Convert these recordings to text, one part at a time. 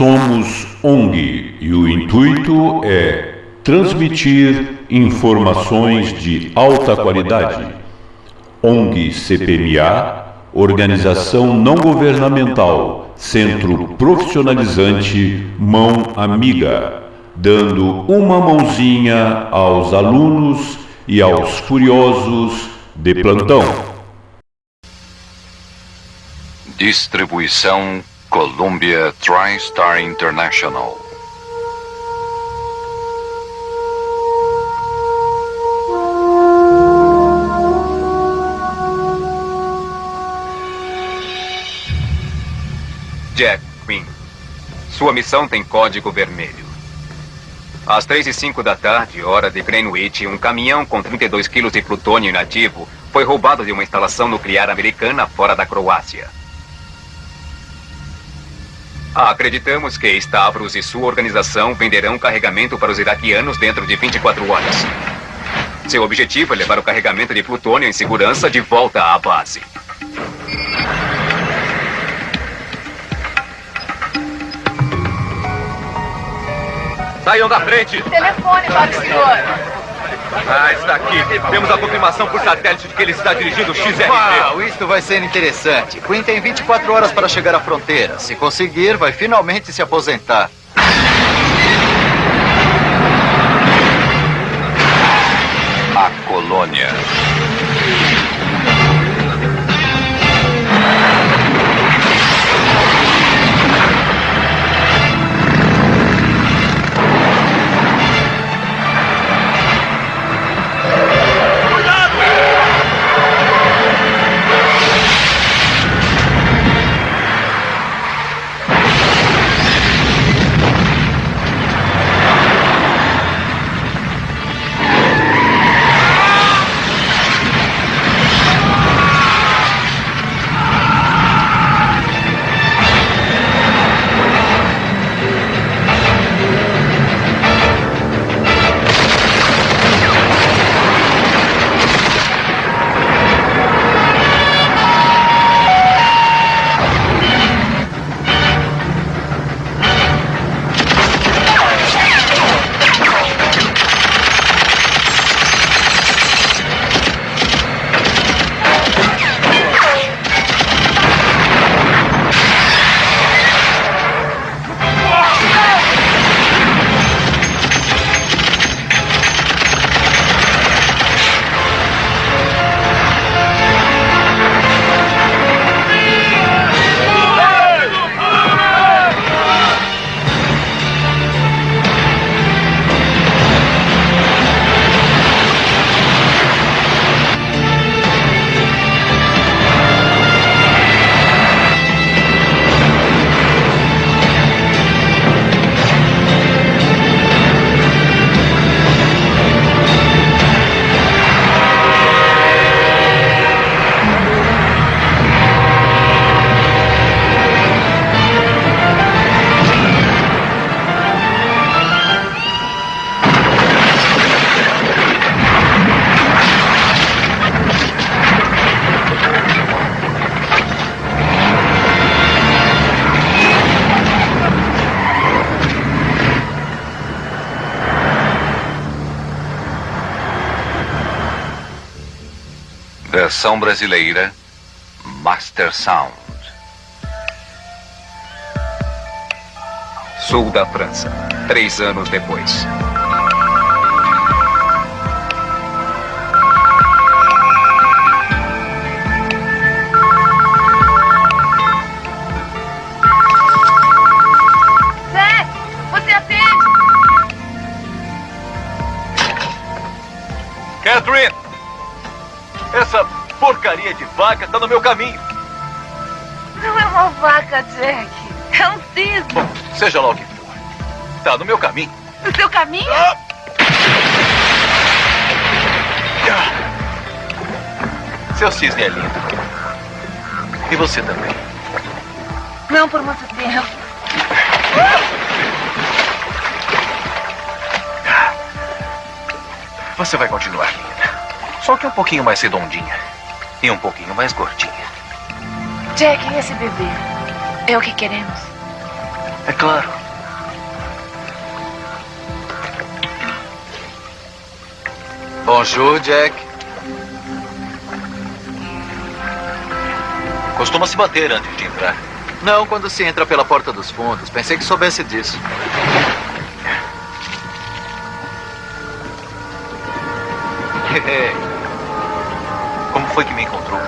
somos ONG e o intuito é transmitir informações de alta qualidade. ONG CPMA, organização não governamental, centro profissionalizante Mão Amiga, dando uma mãozinha aos alunos e aos curiosos de plantão. Distribuição Columbia TriStar International. Jack Quinn. Sua missão tem código vermelho. Às três e cinco da tarde, hora de Greenwich, um caminhão com 32 quilos de plutônio inativo foi roubado de uma instalação nuclear americana fora da Croácia. Acreditamos que Stavros e sua organização venderão carregamento para os iraquianos dentro de 24 horas. Seu objetivo é levar o carregamento de plutônio em segurança de volta à base. Saiam da frente! Telefone para o senhor. Ah, está aqui. Temos a confirmação por satélite de que ele está dirigindo o XRP. Uau, isto vai ser interessante. Quinn tem 24 horas para chegar à fronteira. Se conseguir, vai finalmente se aposentar. A colônia. Versão brasileira Master Sound. Sul da França, três anos depois. Vaca está no meu caminho. Não é uma vaca, Jack. É um cisne. Bom, seja lá o que for. Está no meu caminho. No seu caminho? Ah! Seu cisne é lindo. E você também. Não por muito tempo. Você vai continuar linda. Só que um pouquinho mais redondinha. E um pouquinho mais gordinha. Jack, esse bebê. É o que queremos. É claro. Bonjour, Jack. Costuma se bater antes de entrar. Não quando se entra pela porta dos fundos. Pensei que soubesse disso. Foi que me encontrou?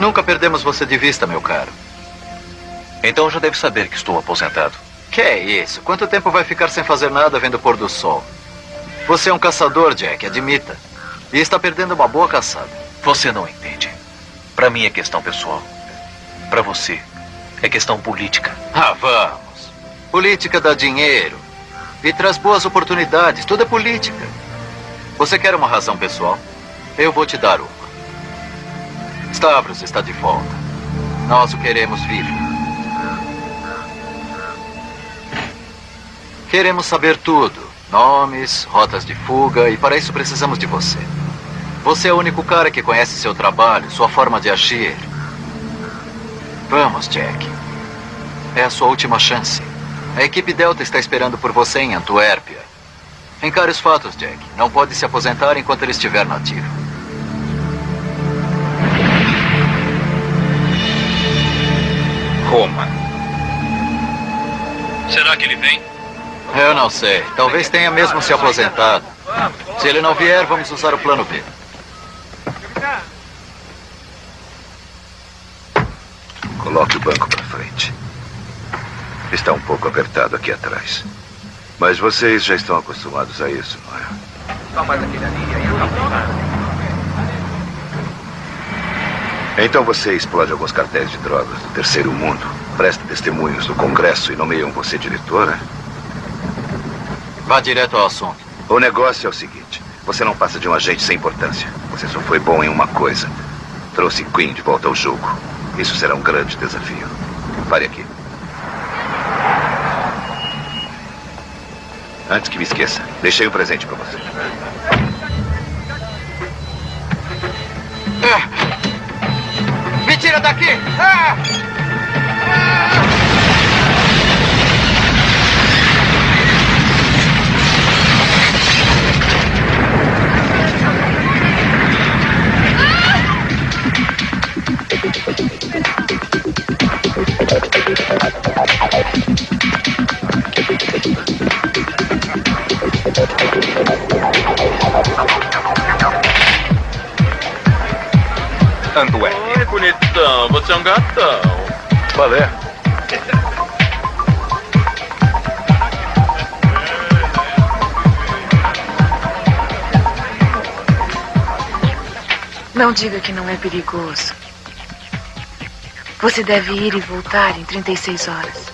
Nunca perdemos você de vista, meu caro. Então já deve saber que estou aposentado. Que é isso? Quanto tempo vai ficar sem fazer nada vendo o pôr do sol? Você é um caçador, Jack, admita. E está perdendo uma boa caçada. Você não entende. Para mim é questão pessoal. Para você é questão política. Ah, vamos. Política dá dinheiro e traz boas oportunidades. Tudo é política. Você quer uma razão pessoal? Eu vou te dar uma. Stavros está de volta. Nós o queremos vivo. Queremos saber tudo. Nomes, rotas de fuga, e para isso precisamos de você. Você é o único cara que conhece seu trabalho, sua forma de agir. Vamos, Jack. É a sua última chance. A equipe Delta está esperando por você em Antuérpia. Encare os fatos, Jack. Não pode se aposentar enquanto ele estiver nativo. Roma. Será que ele vem? Eu não sei. Talvez tenha mesmo se aposentado. Se ele não vier, vamos usar o plano B. Coloque o banco para frente. Está um pouco apertado aqui atrás. Mas vocês já estão acostumados a isso, não é? Só mais aquele ali e aí acabou. Então você explode alguns cartéis de drogas do terceiro mundo, presta testemunhos no Congresso e nomeiam você diretora? Vá direto ao assunto. O negócio é o seguinte: você não passa de um agente sem importância. Você só foi bom em uma coisa: trouxe Queen de volta ao jogo. Isso será um grande desafio. Pare aqui. Antes que me esqueça, deixei um presente para você. Tira daqui! Ah! Antuérpia. Oi, bonitão. Você é um gatão. Qual é? Não diga que não é perigoso. Você deve ir e voltar em 36 horas.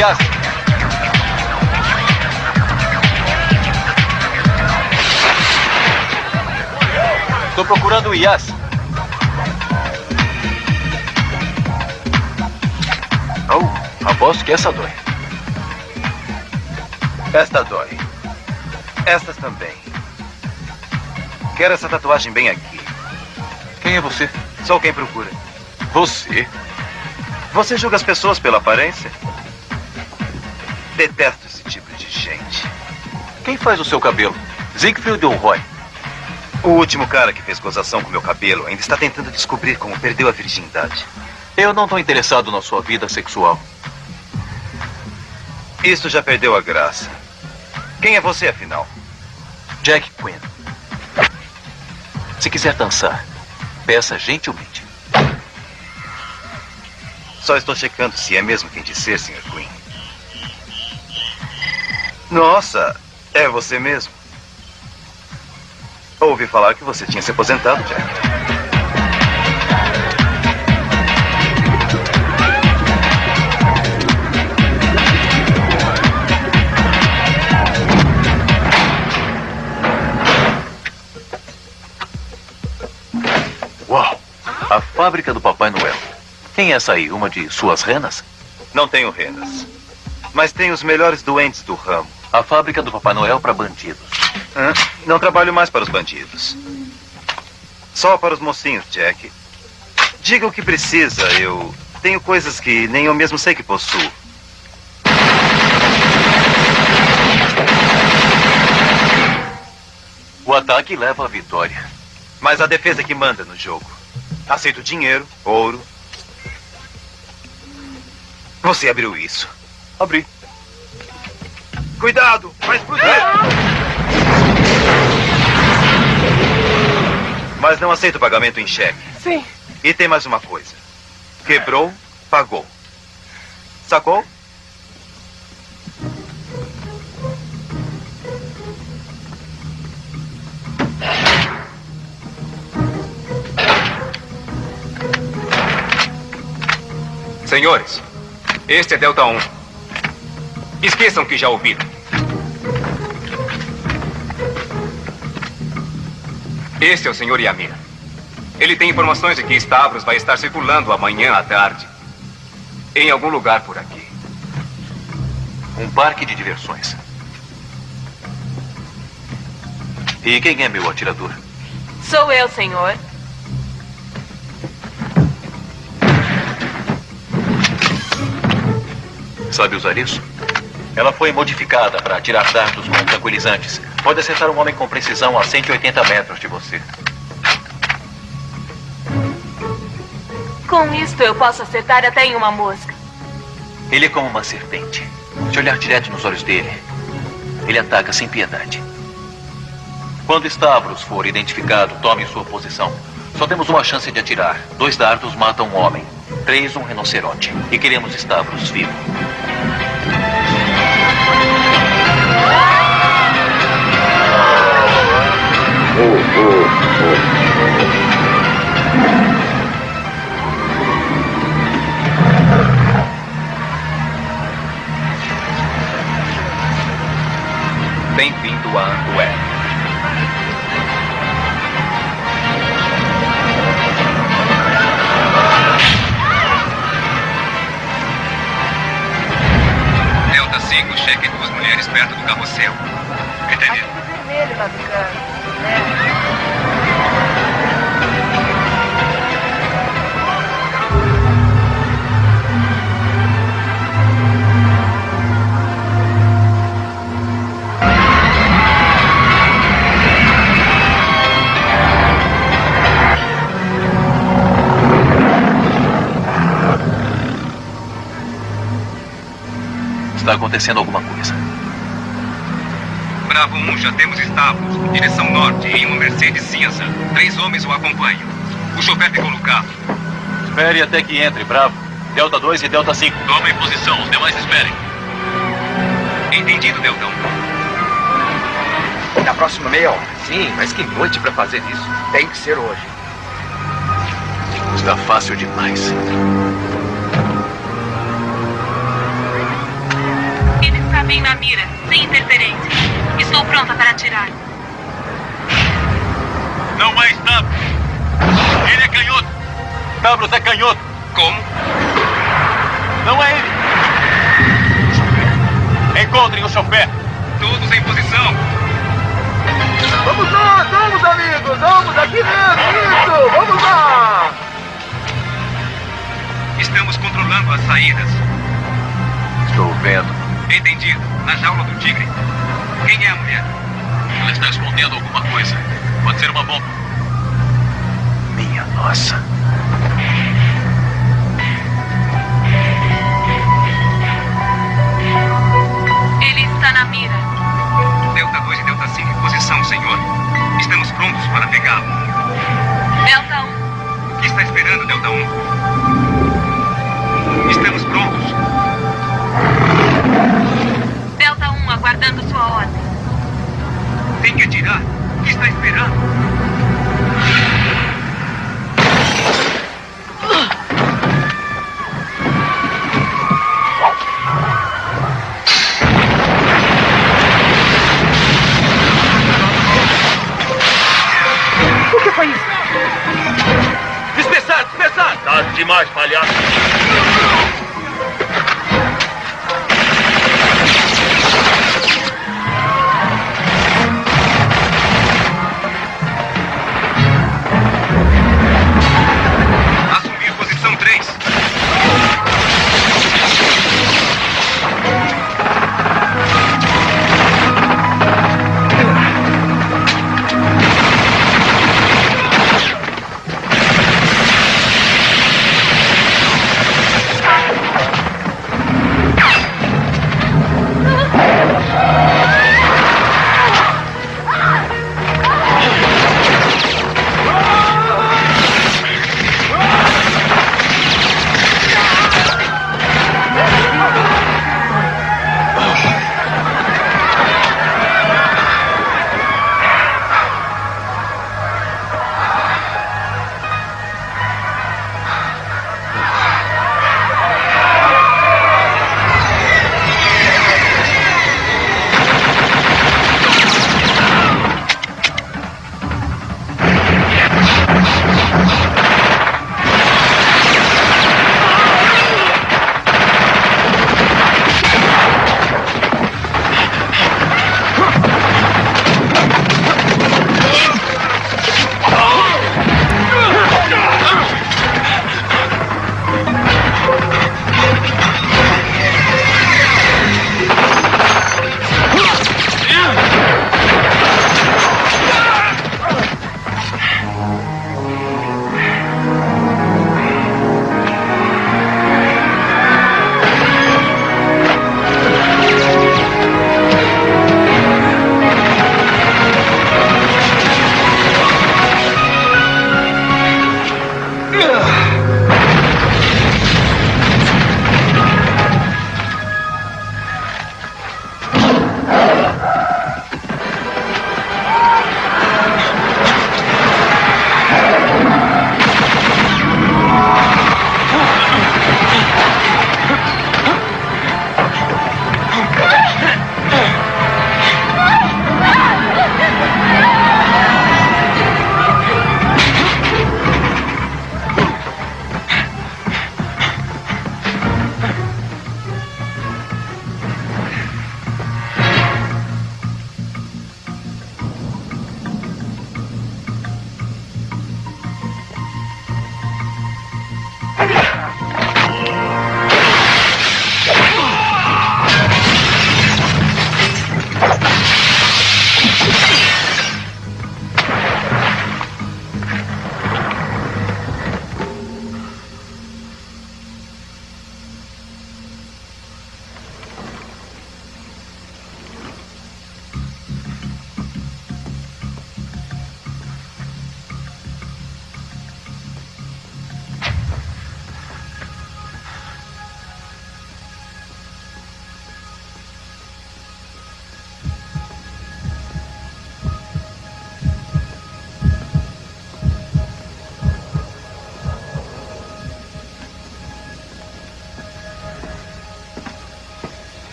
Yas. Estou procurando o Yas. Oh, aposto que essa dói. Esta dói. Estas também. Quero essa tatuagem bem aqui. Quem é você? Sou quem procura. Você? Você julga as pessoas pela aparência? Detesto esse tipo de gente. Quem faz o seu cabelo? Siegfried ou Roy? O último cara que fez gozação com meu cabelo ainda está tentando descobrir como perdeu a virgindade. Eu não estou interessado na sua vida sexual. Isso já perdeu a graça. Quem é você, afinal? Jack Quinn. Se quiser dançar, peça gentilmente. Só estou checando se é mesmo quem dizer, Sr. Queen. Nossa, é você mesmo? Ouvi falar que você tinha se aposentado, Jack. A fábrica do Papai Noel. Quem é essa aí? Uma de suas renas? Não tenho renas. Mas tenho os melhores doentes do ramo. A fábrica do Papai Noel para bandidos. Hã? Não trabalho mais para os bandidos. Só para os mocinhos, Jack. Diga o que precisa. Eu tenho coisas que nem eu mesmo sei que possuo. O ataque leva à vitória. Mas a defesa é que manda no jogo. Aceito dinheiro, ouro. Você abriu isso. Abri. Cuidado! Vai explodir! Mas não aceito pagamento em cheque. Sim. E tem mais uma coisa. Quebrou, pagou. Sacou? Senhores, este é Delta 1. Esqueçam que já ouviram. Este é o Sr. Yamir. Ele tem informações de que Stavros vai estar circulando amanhã à tarde. Em algum lugar por aqui. Um parque de diversões. E quem é meu atirador? Sou eu, senhor. Sabe usar isso? Ela foi modificada para atirar dardos com tranquilizantes. Pode acertar um homem com precisão a 180 metros de você. Com isto eu posso acertar até em uma mosca. Ele é como uma serpente. Se olhar direto nos olhos dele, ele ataca sem piedade. Quando Stavros for identificado, tome sua posição. Só temos uma chance de atirar. Dois dardos matam um homem. Três, um rinoceronte. E queremos Stavros vivo. Bem-vindo a Antuérpia. 5, cheque duas mulheres perto do carrossel. Entendido? vermelho? Está acontecendo alguma coisa. Bravo 1, já temos Stavros. Direção norte, em uma Mercedes cinza. Três homens o acompanham. O chofer ficou no carro. Espere até que entre, Bravo. Delta 2 e Delta 5. Tomem posição, os demais esperem. Entendido, Deltão. Na próxima meia hora. Sim, mas que noite pra fazer isso. Tem que ser hoje. Está fácil demais. Bem na mira, sem interferência. Estou pronta para atirar. Não é Stavros. Ele é canhoto. Stavros é canhoto. Como? Não é ele. Encontrem o chofer. Todos em posição. Vamos lá, vamos, amigos! Vamos aqui mesmo! Isso! Vamos lá! Estamos controlando as saídas. Estou vendo. Entendido. Na jaula do tigre. Quem é a mulher? Ela está escondendo alguma coisa. Pode ser uma bomba. Minha nossa.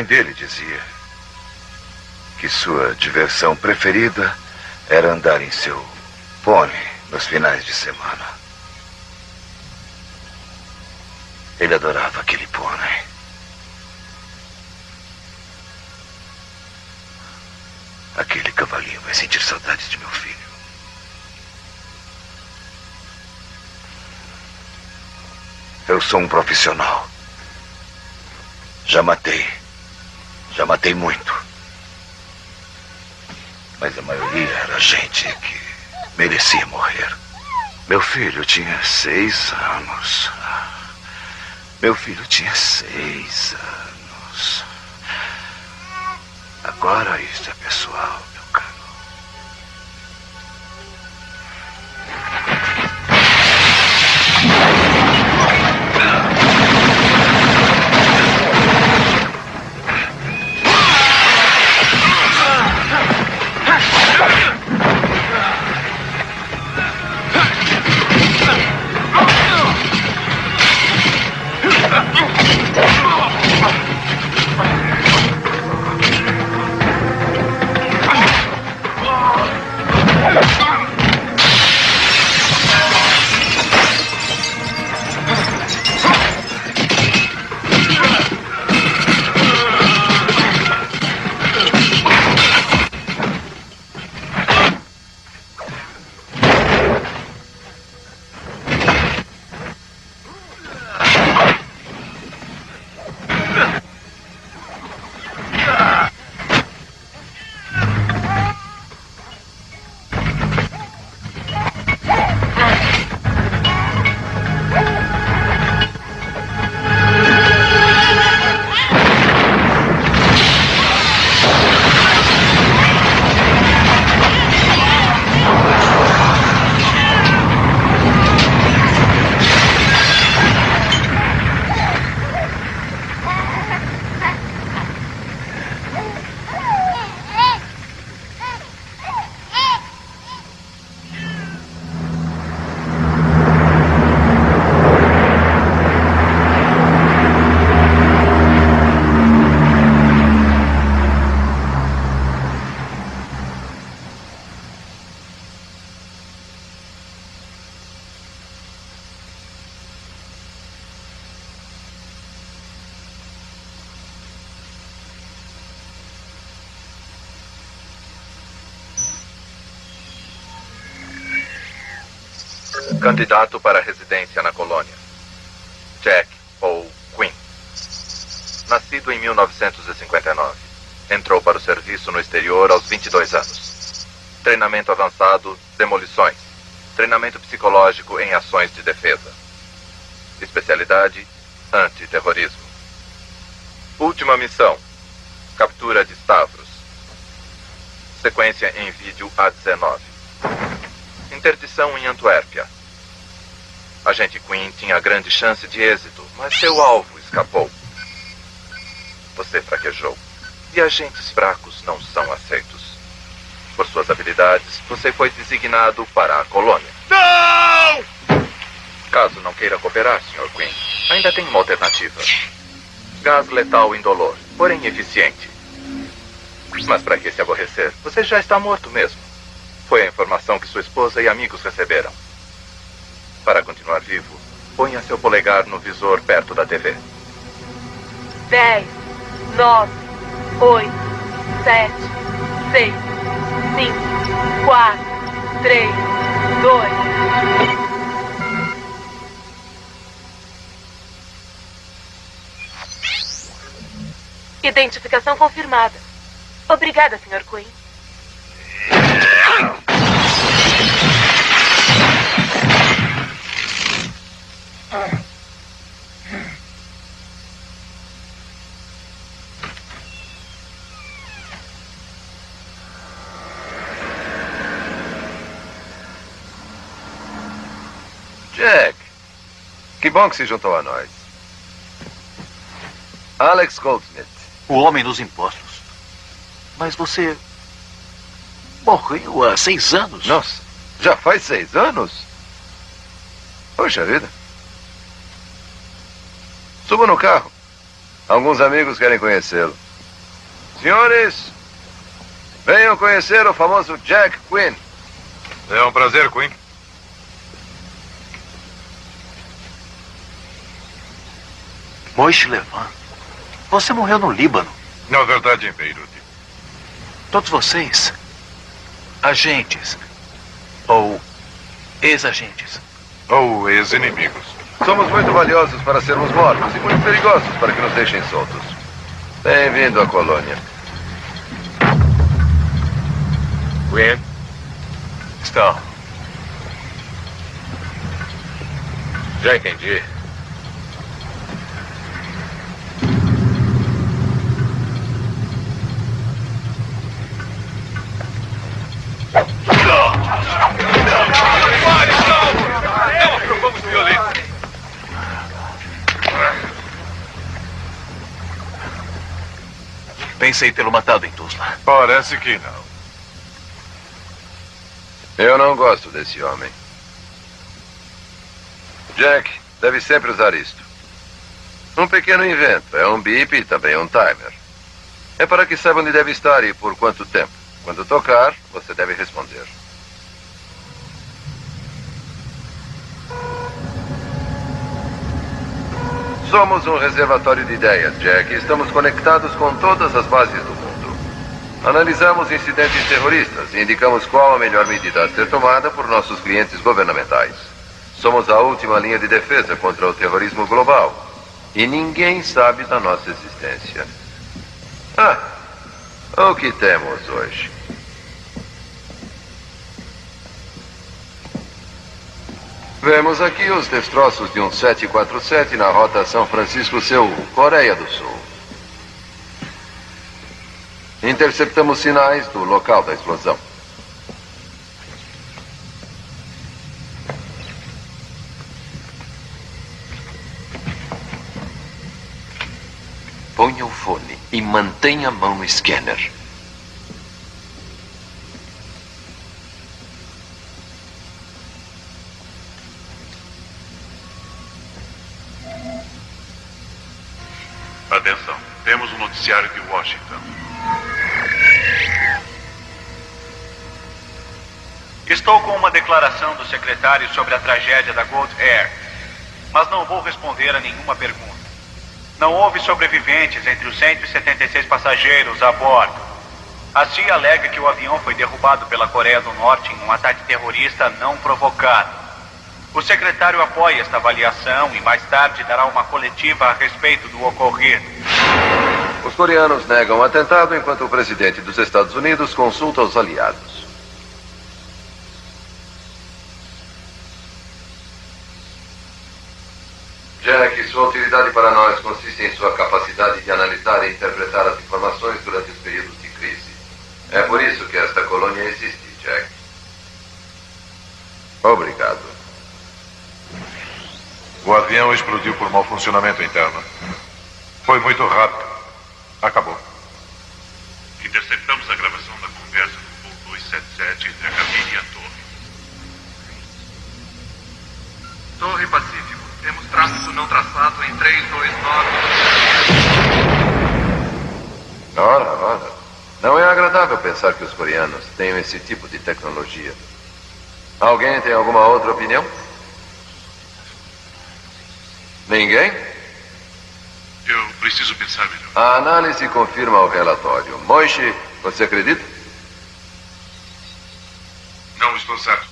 Mãe dele dizia que sua diversão preferida era andar em seu pônei nos finais de semana. Ele adorava aquele pônei. Aquele cavalinho vai sentir saudades de meu filho. Eu sou um profissional. Já matei. Matei muito. Mas a maioria era gente que merecia morrer. Meu filho tinha seis anos. Meu filho tinha seis anos. Agora isso é pessoal, Candidato para residência na colônia. Jack Paul Quinn. Nascido em 1959. Entrou para o serviço no exterior aos 22 anos. Treinamento avançado, demolições. Treinamento psicológico em ações de defesa. Especialidade: antiterrorismo. Última missão: captura de Stavros. Sequência em vídeo A19. Interdição em Antuérpia. Agente Quinn tinha grande chance de êxito, mas seu alvo escapou. Você fraquejou. E agentes fracos não são aceitos. Por suas habilidades, você foi designado para a colônia. Não! Caso não queira cooperar, Sr. Quinn, ainda tem uma alternativa. Gás letal indolor, porém eficiente. Mas para que se aborrecer? Você já está morto mesmo. Foi a informação que sua esposa e amigos receberam. Para continuar vivo, ponha seu polegar no visor perto da TV. 10, 9, 8, 7, 6, 5, 4, 3, 2. Identificação confirmada. Obrigada, Sr. Quinn. Jack, que bom que se juntou a nós. Alex Goldsmith. O homem dos impostos. Mas você. morreu há seis anos. Nossa, já faz seis anos? Poxa vida. Suba no carro. Alguns amigos querem conhecê-lo. Senhores, venham conhecer o famoso Jack Quinn. É um prazer, Quinn. Moishe Levan. Você morreu no Líbano. Na verdade, em Beirute. Todos vocês. Agentes. Ou ex-agentes. Ou ex-inimigos. Somos muito valiosos para sermos mortos e muito perigosos para que nos deixem soltos. Bem-vindo à colônia. Gwen. Estão. Já entendi. Pensei tê-lo matado em Tuzla. Parece que não. Eu não gosto desse homem. Jack, deve sempre usar isto. Um pequeno invento. É um bip e também um timer. É para que saiba onde deve estar e por quanto tempo. Quando tocar, você deve responder. Somos um reservatório de ideias, Jack. Estamos conectados com todas as bases do mundo. Analisamos incidentes terroristas e indicamos qual a melhor medida a ser tomada por nossos clientes governamentais. Somos a última linha de defesa contra o terrorismo global. E ninguém sabe da nossa existência. Ah, o que temos hoje? Vemos aqui os destroços de um 747 na rota São Francisco-Seul, Coreia do Sul. Interceptamos sinais do local da explosão. Ponha o fone e mantenha a mão no scanner. Atenção, de Washington. Estou com uma declaração do secretário sobre a tragédia da Gold Air, mas não vou responder a nenhuma pergunta. Não houve sobreviventes entre os 176 passageiros a bordo. A CIA alega que o avião foi derrubado pela Coreia do Norte em um ataque terrorista não provocado. O secretário apoia esta avaliação e mais tarde dará uma coletiva a respeito do ocorrido. Os coreanos negam o atentado enquanto o presidente dos Estados Unidos consulta os aliados. Jack, sua utilidade para nós consiste em sua capacidade de analisar e interpretar as informações durante os períodos de crise. É por isso que esta colônia existe, Jack. Obrigado. O avião explodiu por mau funcionamento interno. Foi muito rápido. Acabou. Interceptamos a gravação da conversa do voo 277 entre a cabine e a torre. Torre Pacífico. Temos tráfego não traçado em 329. Ora, ora. Não é agradável pensar que os coreanos tenham esse tipo de tecnologia. Alguém tem alguma outra opinião? Ninguém? Eu preciso pensar melhor. A análise confirma o relatório. Moishi, você acredita? Não estou certo.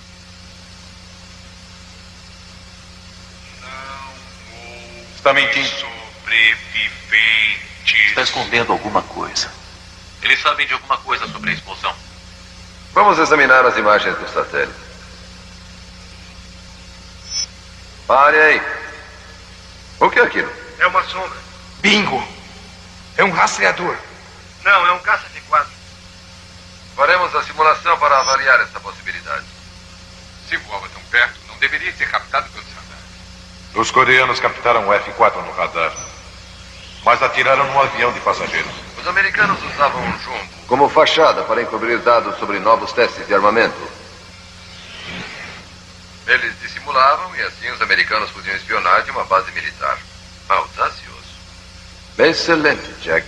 Está mentindo. Sobreviventes. Está escondendo alguma coisa. Eles sabem de alguma coisa sobre a explosão. Vamos examinar as imagens do satélite. Pare aí. O que é aquilo? É uma sombra. Bingo! É um rastreador. Não, é um caça de quadro. Faremos a simulação para avaliar esta possibilidade. Se voava tão perto, não deveria ser captado pelos radares. Os coreanos captaram o F-4 no radar, mas atiraram num avião de passageiros. Os americanos usavam um jumbo como fachada para encobrir dados sobre novos testes de armamento. Eles dissimulavam e assim os americanos podiam espionar de uma base militar. Audacioso. Excelente, Jack.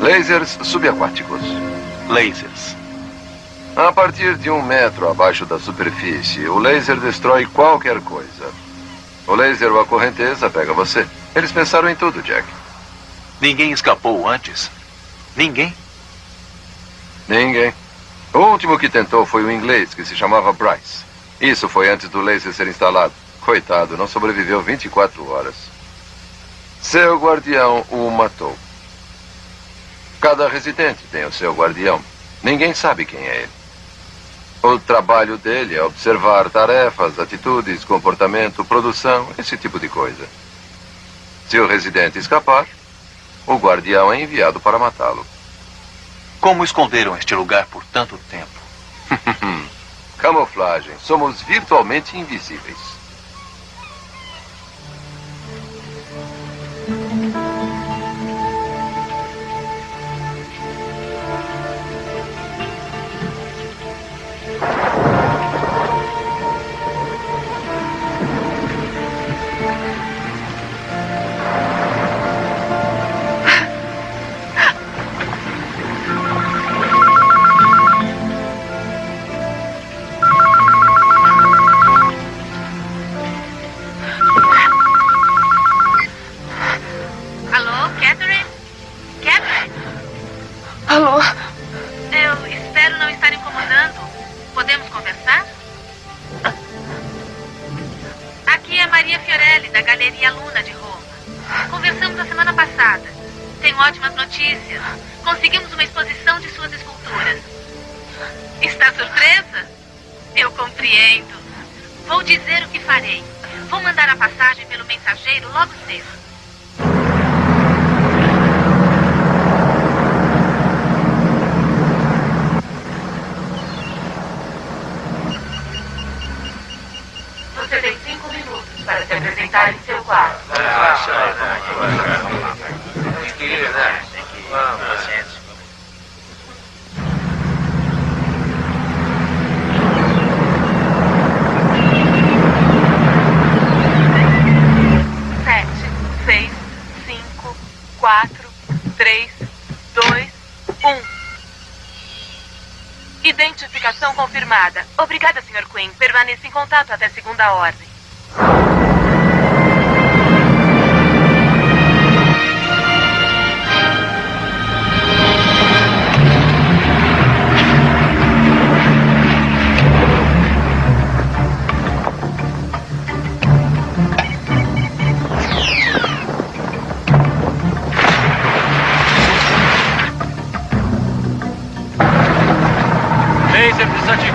Lasers subaquáticos. Lasers. A partir de um metro abaixo da superfície, o laser destrói qualquer coisa. O laser ou a correnteza pega você. Eles pensaram em tudo, Jack. Ninguém escapou antes? Ninguém? Ninguém. O último que tentou foi o inglês, que se chamava Bryce. Isso foi antes do laser ser instalado. Coitado, não sobreviveu 24 horas. Seu guardião o matou. Cada residente tem o seu guardião. Ninguém sabe quem é ele. O trabalho dele é observar tarefas, atitudes, comportamento, produção, esse tipo de coisa. Se o residente escapar, o guardião é enviado para matá-lo. Como esconderam este lugar por tanto tempo? Camuflagem. Somos virtualmente invisíveis. you. Você tem cinco minutos para se apresentar em seu quarto. Sete, seis, cinco, quatro, três, dois, um. Identificação confirmada. Obrigada, Sr. Quinn. Permaneça em contato até segunda ordem.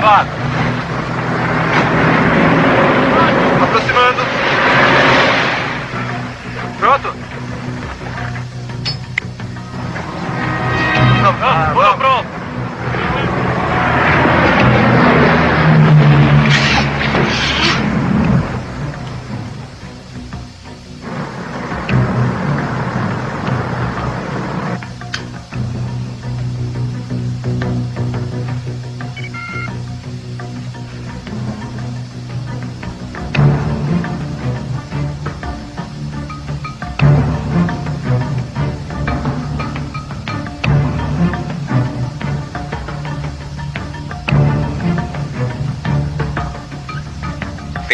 o'clock.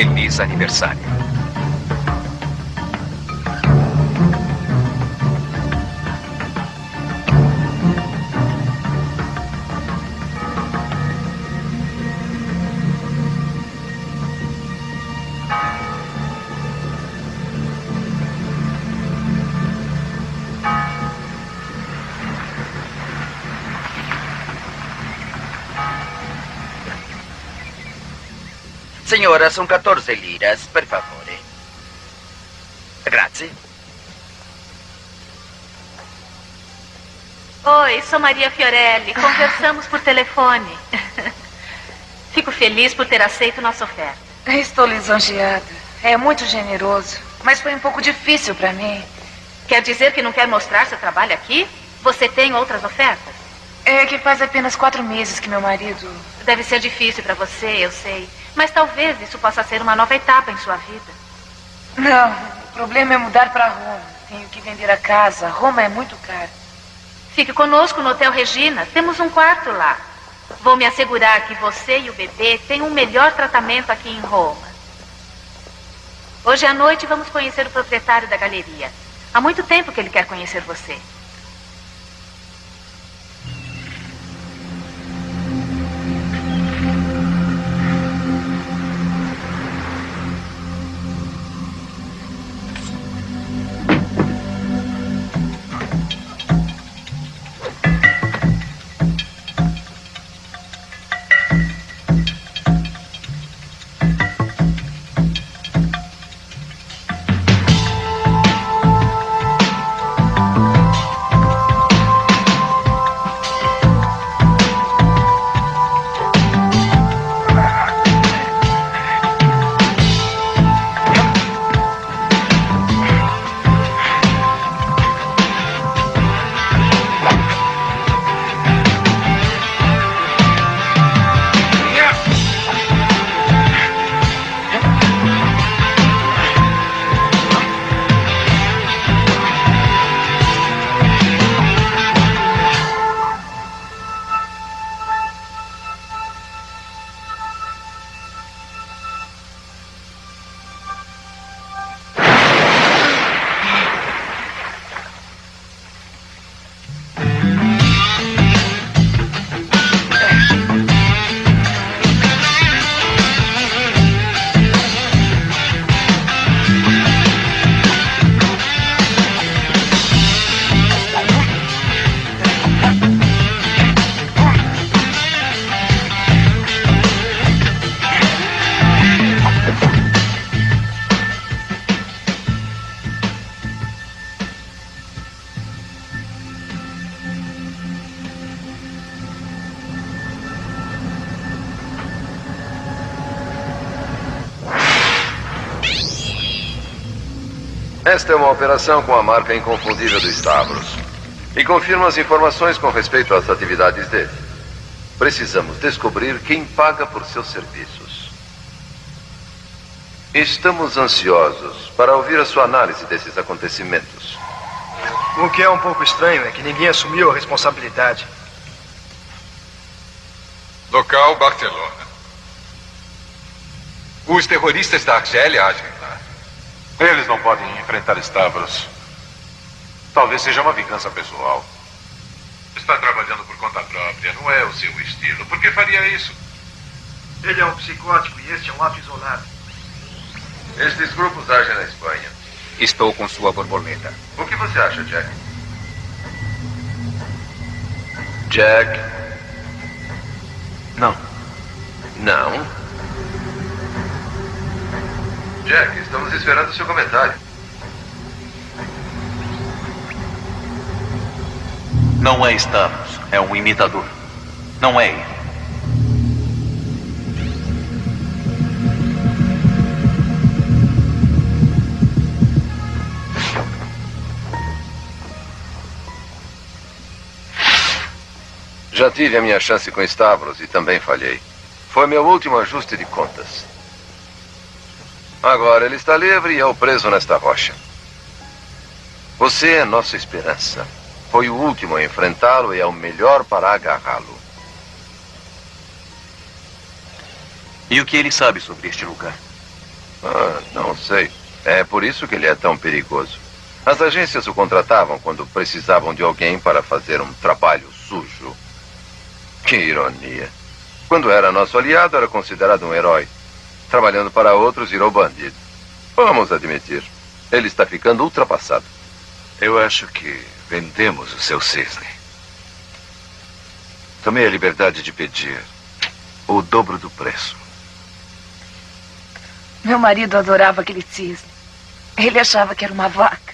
Feliz aniversário. Signora, sono 14 liras, per favore. Grazie. Oi, sou Maria Fiorelli. Conversamos por telefone. Fico feliz por ter aceito nossa oferta. Estou lisonjeada. É muito generoso. Mas foi um pouco difícil para mim. Quer dizer que não quer mostrar seu trabalho aqui? Você tem outras ofertas? É que faz apenas quatro meses que meu marido. Deve ser difícil para você, eu sei. Mas talvez isso possa ser uma nova etapa em sua vida. Não, o problema é mudar para Roma. Tenho que vender a casa. Roma é muito cara. Fique conosco no Hotel Regina. Temos um quarto lá. Vou me assegurar que você e o bebê têm um melhor tratamento aqui em Roma. Hoje à noite vamos conhecer o proprietário da galeria. Há muito tempo que ele quer conhecer você. Esta é uma operação com a marca inconfundível do Stavros. E confirma as informações com respeito às atividades dele. Precisamos descobrir quem paga por seus serviços. Estamos ansiosos para ouvir a sua análise desses acontecimentos. O que é um pouco estranho é que ninguém assumiu a responsabilidade. Local Barcelona. Os terroristas da Argélia agem. Eles não podem enfrentar Stavros. Talvez seja uma vingança pessoal. Está trabalhando por conta própria, não é o seu estilo. Por que faria isso? Ele é um psicótico e este é um ato isolado. Estes grupos agem na Espanha. Estou com sua borboleta. O que você acha, Jack? Jack? Não. Não? Jack, estamos esperando seu comentário. Não é Stavros, é um imitador. Não é ele. Já tive a minha chance com Stavros e também falhei. Foi meu último ajuste de contas. Agora ele está livre e eu preso nesta rocha. Você é nossa esperança. Foi o último a enfrentá-lo e é o melhor para agarrá-lo. E o que ele sabe sobre este lugar? Ah, não sei. É por isso que ele é tão perigoso. As agências o contratavam quando precisavam de alguém para fazer um trabalho sujo. Que ironia. Quando era nosso aliado, era considerado um herói. Trabalhando para outros, virou bandido. Vamos admitir. Ele está ficando ultrapassado. Eu acho que vendemos o seu cisne. Tomei a liberdade de pedir o dobro do preço. Meu marido adorava aquele cisne. Ele achava que era uma vaca.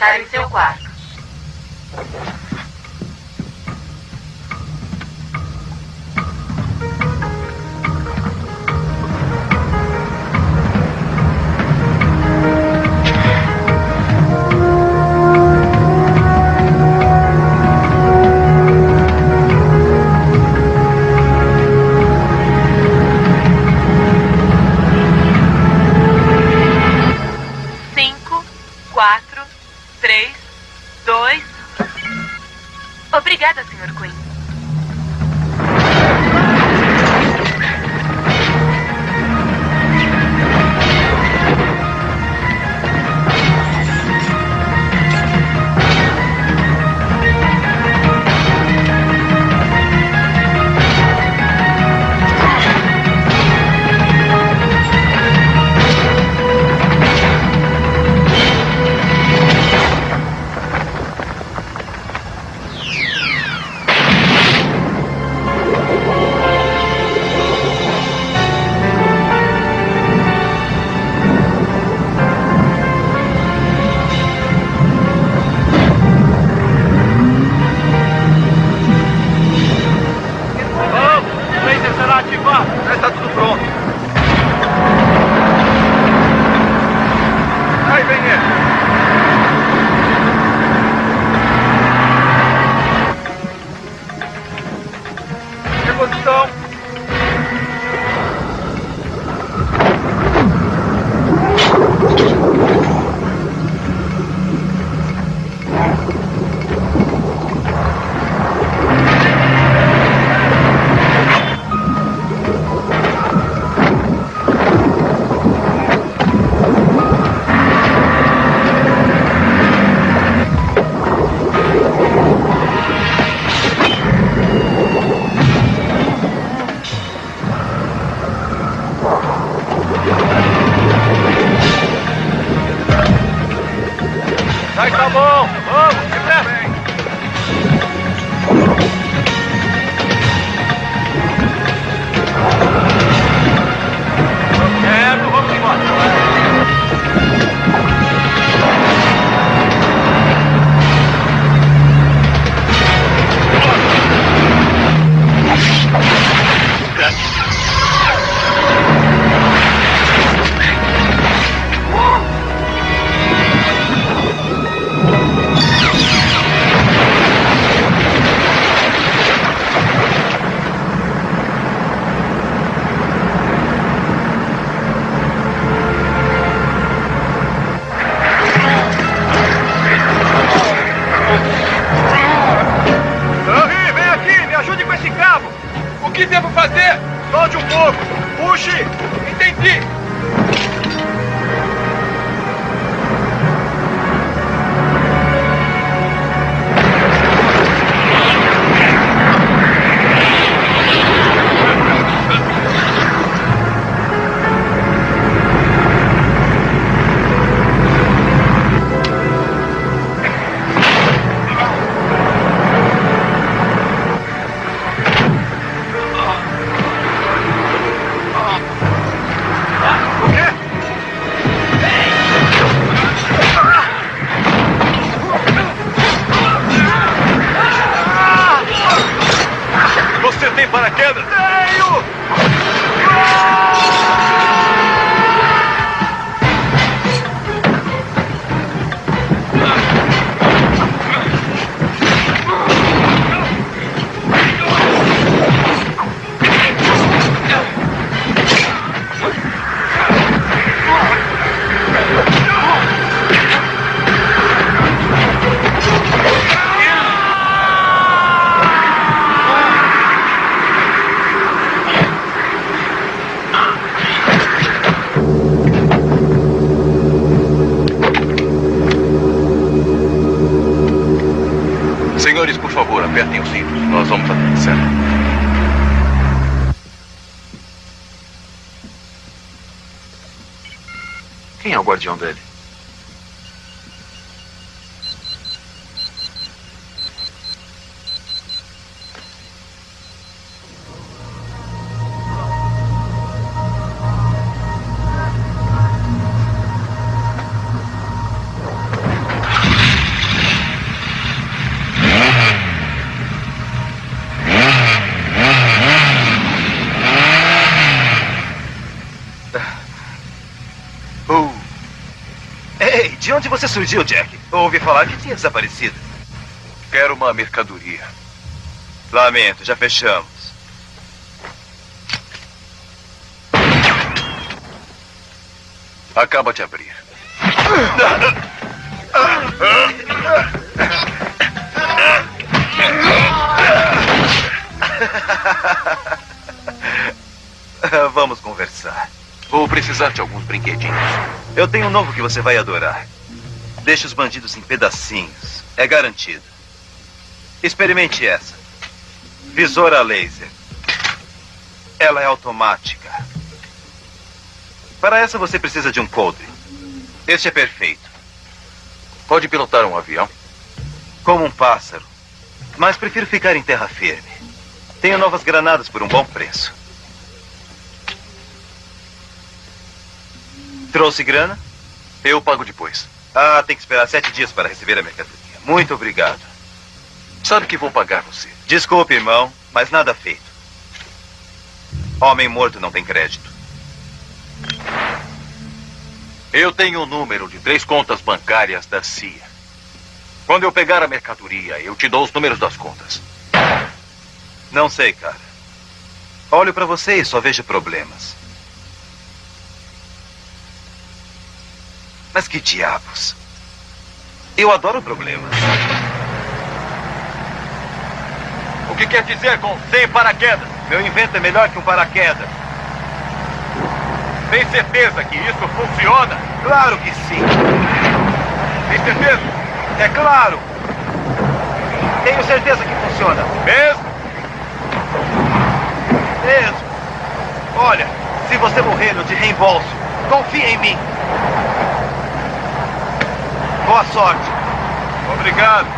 Enfrentar em seu quarto. Você surgiu, Jack? Ouvi falar que tinha desaparecido. Quero uma mercadoria. Lamento, já fechamos. Acaba de abrir. Vamos conversar. Vou precisar de alguns brinquedinhos. Eu tenho um novo que você vai adorar. Deixa os bandidos em pedacinhos. É garantido. Experimente essa. Visora laser. Ela é automática. Para essa você precisa de um coldre. Este é perfeito. Pode pilotar um avião? Como um pássaro. Mas prefiro ficar em terra firme. Tenho novas granadas por um bom preço. Trouxe grana? Eu pago depois. Ah, tem que esperar sete dias para receber a mercadoria. Muito obrigado. Sabe que vou pagar você. Desculpe, irmão, mas nada feito. Homem morto não tem crédito. Eu tenho o um número de três contas bancárias da CIA. Quando eu pegar a mercadoria, eu te dou os números das contas. Não sei, cara. Olho para você e só vejo problemas. Mas que diabos? Eu adoro problemas. O que quer dizer com sem paraquedas? Meu invento é melhor que um paraquedas. Tem certeza que isso funciona? Claro que sim. Tem certeza? É claro. Tenho certeza que funciona. Mesmo? Mesmo. Olha, se você morrer, eu te reembolso. Confia em mim. Boa sorte. Obrigado.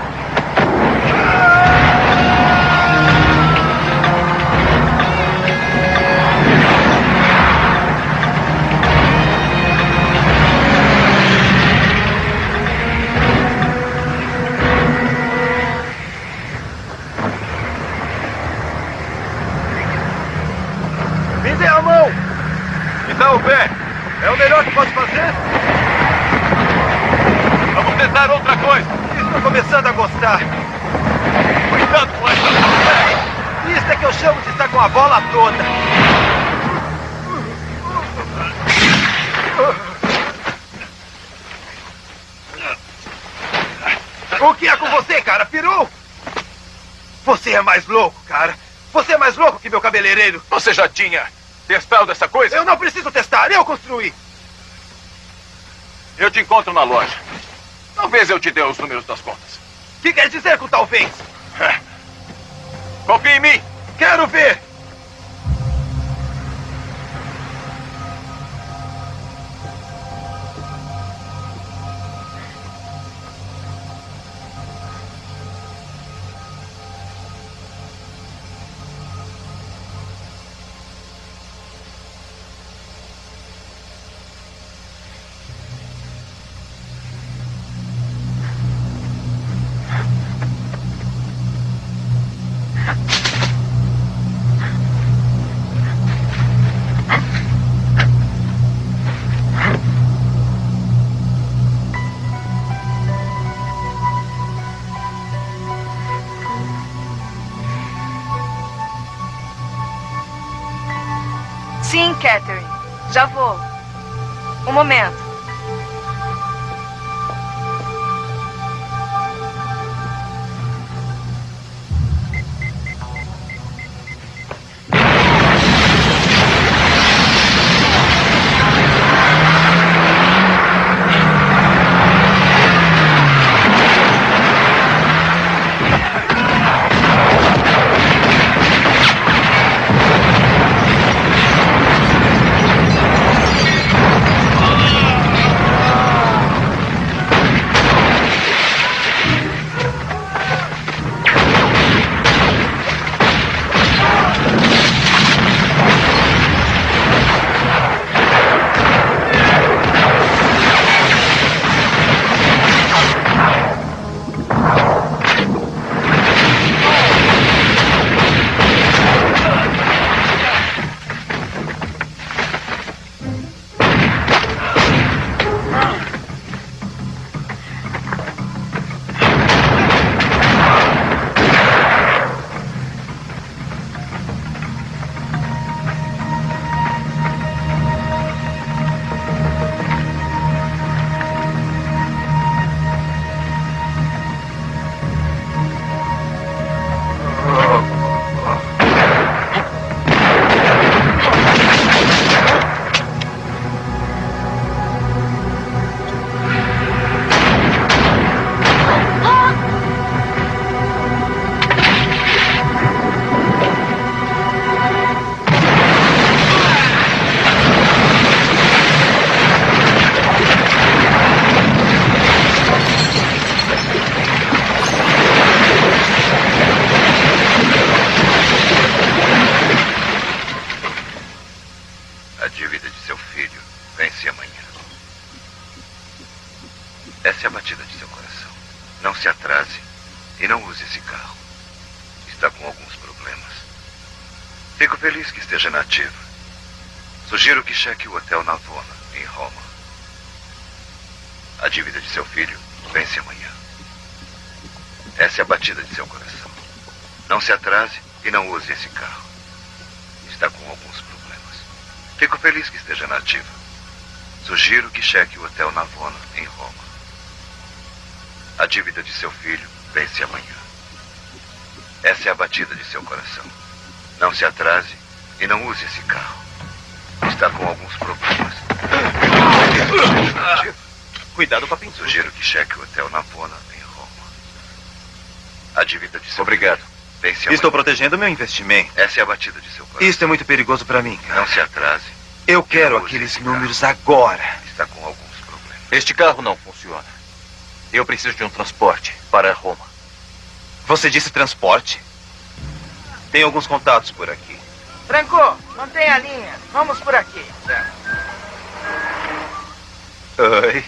Me dê a mão. Me dá o pé. É o melhor que posso fazer? Tentar outra coisa. Estou começando a gostar. Cuidado com essa. Isso é que eu chamo de estar com a bola toda. O que é com você, cara? Pirou? Você é mais louco, cara. Você é mais louco que meu cabeleireiro. Você já tinha testado essa coisa? Eu não preciso testar, eu construí. Eu te encontro na loja. Talvez eu te dê os números das contas. O que quer dizer com talvez? Confie em mim. Quero ver. Já vou. Um momento. Se atrase e não use esse carro. Está com alguns problemas. Cuidado com a pintura. Sugiro que cheque o hotel Navona, em Roma. A dívida de seu Obrigado. amanhã. Estou protegendo meu investimento. Essa é a batida de seu coração. Isto é muito perigoso para mim, cara. Não se atrase. Eu quero aqueles carro. números agora. Está com alguns problemas. Este carro não funciona. Eu preciso de um transporte para Roma. Você disse transporte? Tem alguns contatos por aqui. Franco, mantenha a linha. Vamos por aqui. Oi.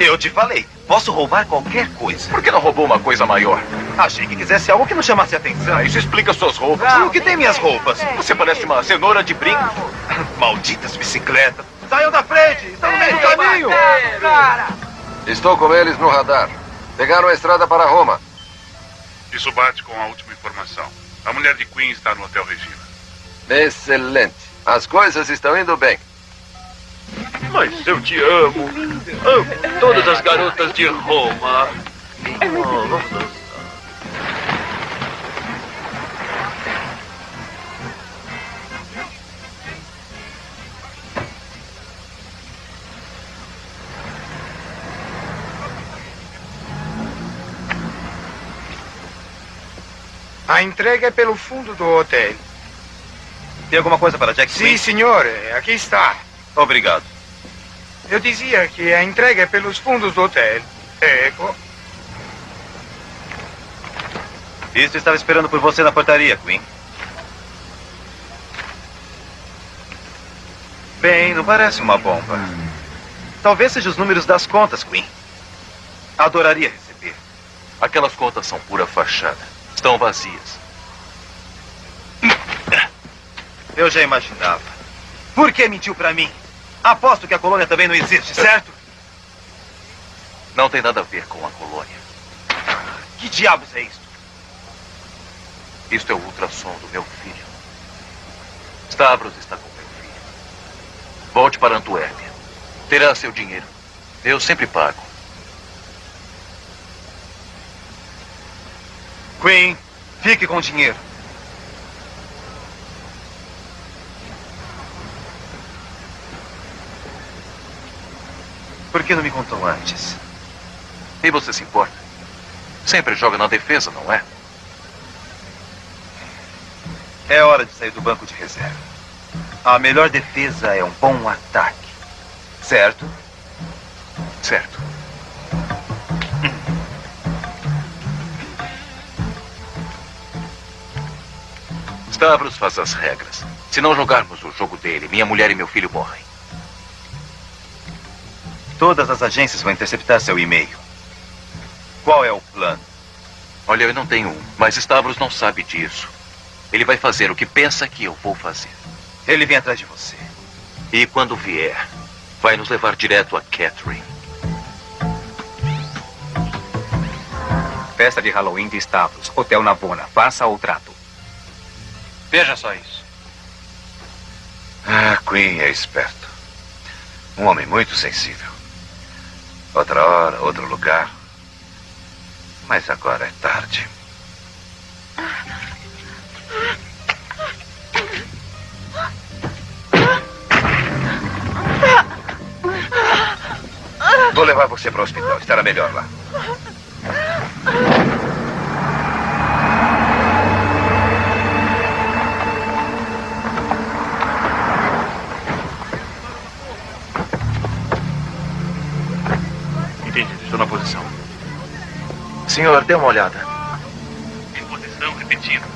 Eu te falei, posso roubar qualquer coisa. Por que não roubou uma coisa maior? Achei que quisesse algo que não chamasse atenção. Ah, isso explica suas roupas. E o que tem minhas roupas? Você parece uma cenoura de brinco. Malditas bicicletas. Saiam da frente, estão no meio do caminho. Estou com eles no radar. Pegaram a estrada para Roma. Isso bate com a última informação. A mulher de Queen está no Hotel Regina. Excelente. As coisas estão indo bem. Mas eu te amo. Amo todas as garotas de Roma. Oh, vamos dançar. A entrega é pelo fundo do hotel. Tem alguma coisa para Jack Sim, senhor. Aqui está. Obrigado. Eu dizia que a entrega é pelos fundos do hotel. Ecco. Isto estava esperando por você na portaria, Queen. Bem, não parece uma bomba. Talvez seja os números das contas, Queen. Adoraria receber. Aquelas contas são pura fachada. Estão vazias. Eu já imaginava. Por que mentiu pra mim? Aposto que a colônia também não existe, certo? Não tem nada a ver com a colônia. Que diabos é isto? Isto é o ultrassom do meu filho. Stavros está com meu filho. Volte para Antuérpia. Terá seu dinheiro. Eu sempre pago. Queen, fique com o dinheiro. Por que não me contou antes? E você se importa? Sempre joga na defesa, não é? É hora de sair do banco de reserva. A melhor defesa é um bom ataque. Certo? Certo. Stavros faz as regras. Se não jogarmos o jogo dele, minha mulher e meu filho morrem. Todas as agências vão interceptar seu e-mail. Qual é o plano? Olha, eu não tenho um, mas Stavros não sabe disso. Ele vai fazer o que pensa que eu vou fazer. Ele vem atrás de você. E quando vier, vai nos levar direto a Catherine. Festa de Halloween de Stavros, Hotel Navona. Faça o trato. Veja só isso. Ah, Queen é esperto. Um homem muito sensível. Outra hora, outro lugar. Mas agora é tarde. Vou levar você para o hospital. Estará melhor lá. Na posição. Senhor, dê uma olhada. Em posição repetida.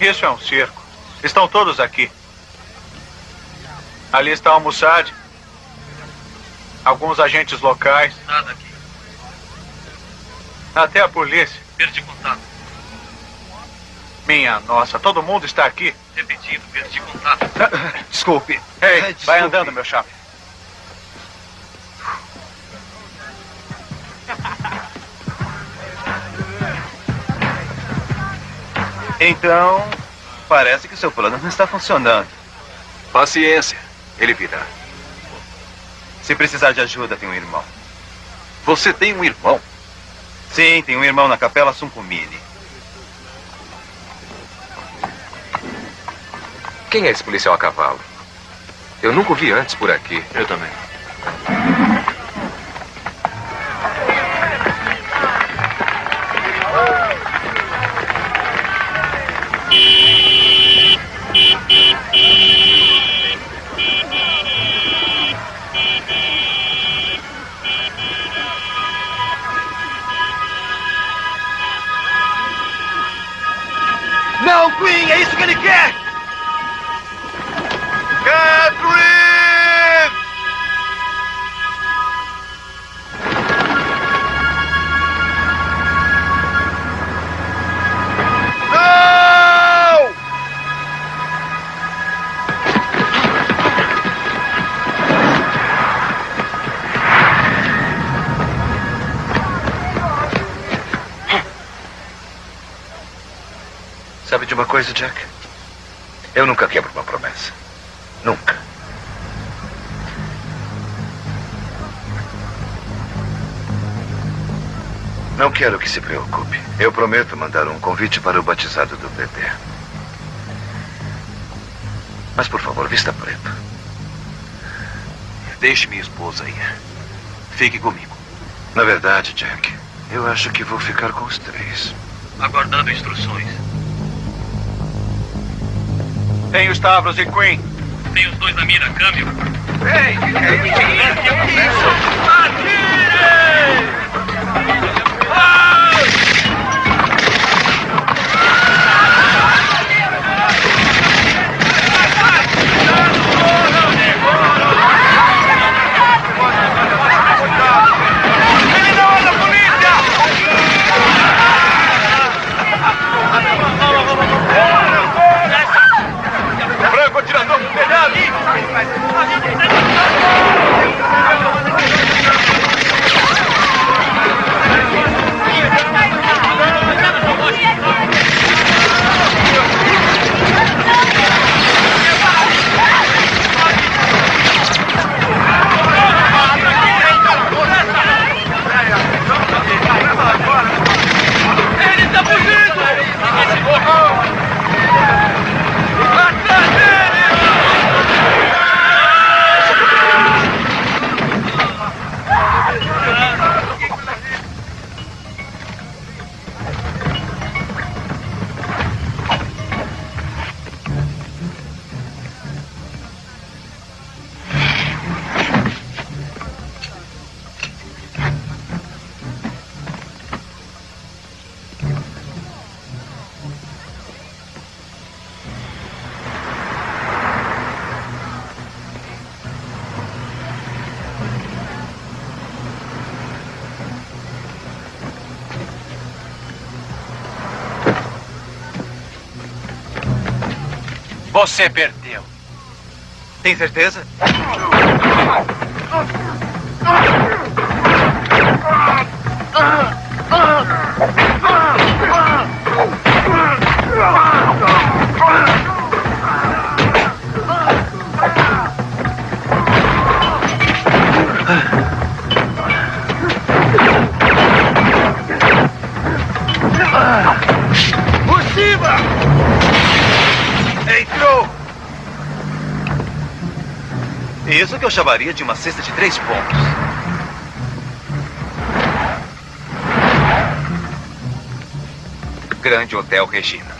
Isso é um circo. Estão todos aqui. Ali está o Mossad. Alguns agentes locais. Nada aqui. Até a polícia. Perdi contato. Minha nossa, todo mundo está aqui. Repetido, perdi contato. Desculpe. Ei, vai andando, meu chapa. Então, parece que o seu plano não está funcionando. Paciência, ele virá. Se precisar de ajuda, tem um irmão. Você tem um irmão? Sim, tem um irmão na capela Suncumini. Quem é esse policial a cavalo? Eu nunca o vi antes por aqui. Eu também. Não, Queen, é isso que ele quer! Sabe de uma coisa, Jack? Eu nunca quebro uma promessa. Nunca. Não quero que se preocupe. Eu prometo mandar um convite para o batizado do bebê. Mas, por favor, vista preto. Deixe minha esposa ir. Fique comigo. Na verdade, Jack, eu acho que vou ficar com os três. Aguardando instruções. Tem o Stavros e Queen. Tem os dois na mira, câmbio. Ei, que é isso? Você perdeu. Tem certeza? Eu chamaria de uma cesta de três pontos. Grande Hotel Regina.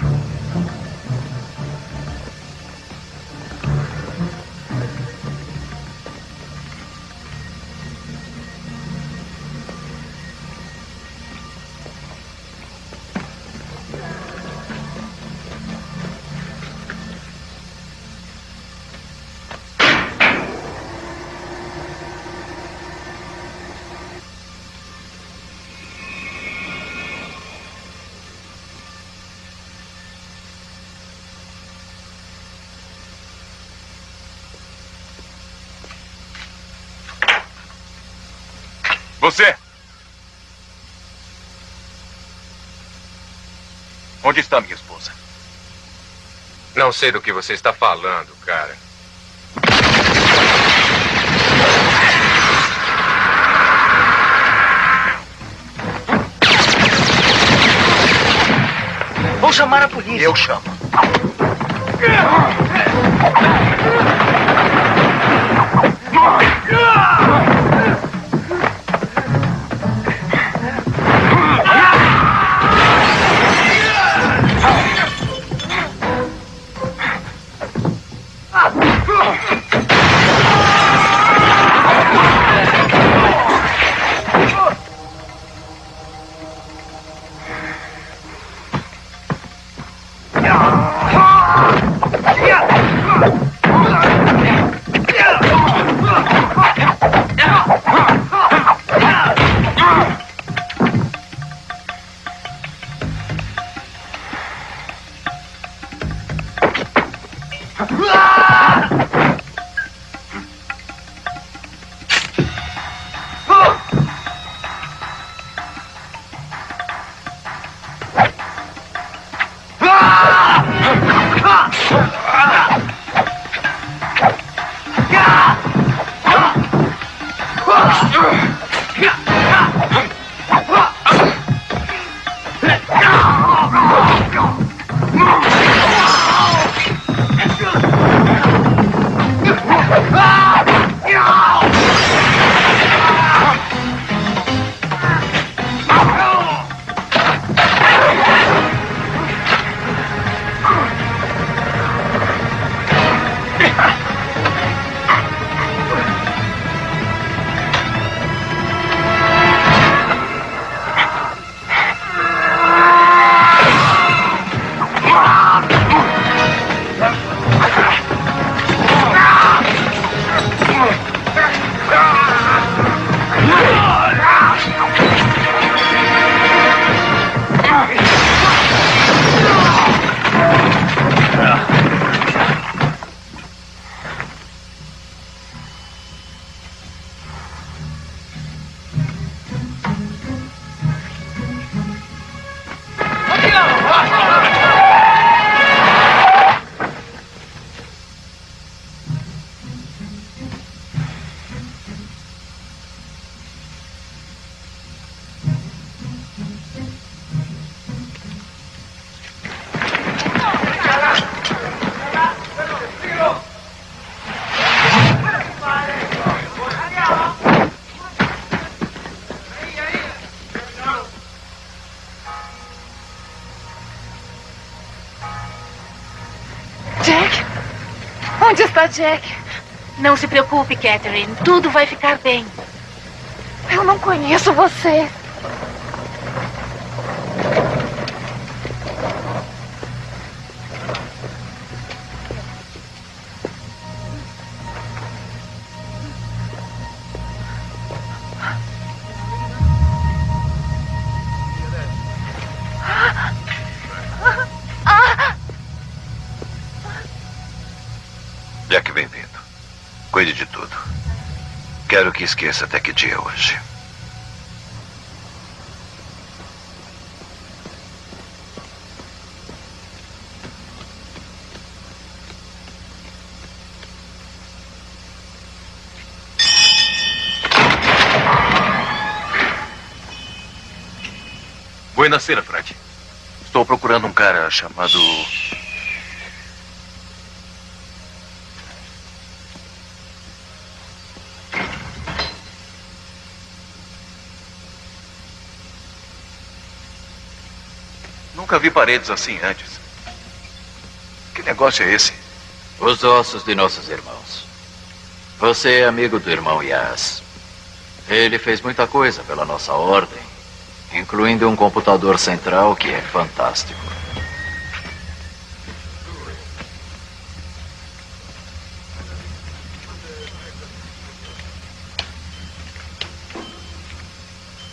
Você? Onde está minha esposa? Não sei do que você está falando, cara. Vou chamar a polícia. Eu chamo. Jack? Não se preocupe, Catherine. Tudo vai ficar bem. Eu não conheço você. Que esqueça até que dia é hoje. Buenasera, Fred. Estou procurando um cara chamado. Nunca vi paredes assim antes. Que negócio é esse? Os ossos de nossos irmãos. Você é amigo do irmão Yas. Ele fez muita coisa pela nossa ordem, incluindo um computador central que é fantástico.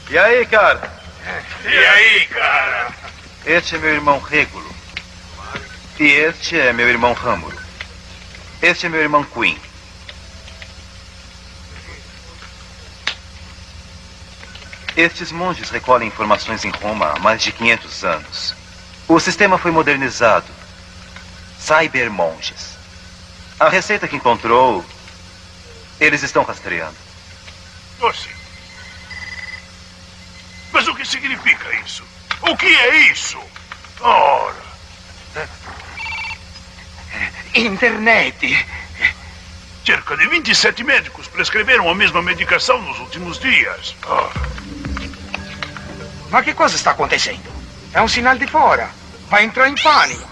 E aí, cara? E aí, cara? Este é meu irmão Régulo. E este é meu irmão Râmulo. Este é meu irmão Queen. Estes monges recolhem informações em Roma há mais de 500 anos. O sistema foi modernizado. Cybermonges. A receita que encontrou, eles estão rastreando. Você. Mas o que significa isso? O que é isso? Ora. Internet. Cerca de 27 médicos prescreveram a mesma medicação nos últimos dias. Ah. Ma che cosa sta acontecendo? È un sinal di fora. Vai entrar em pânico.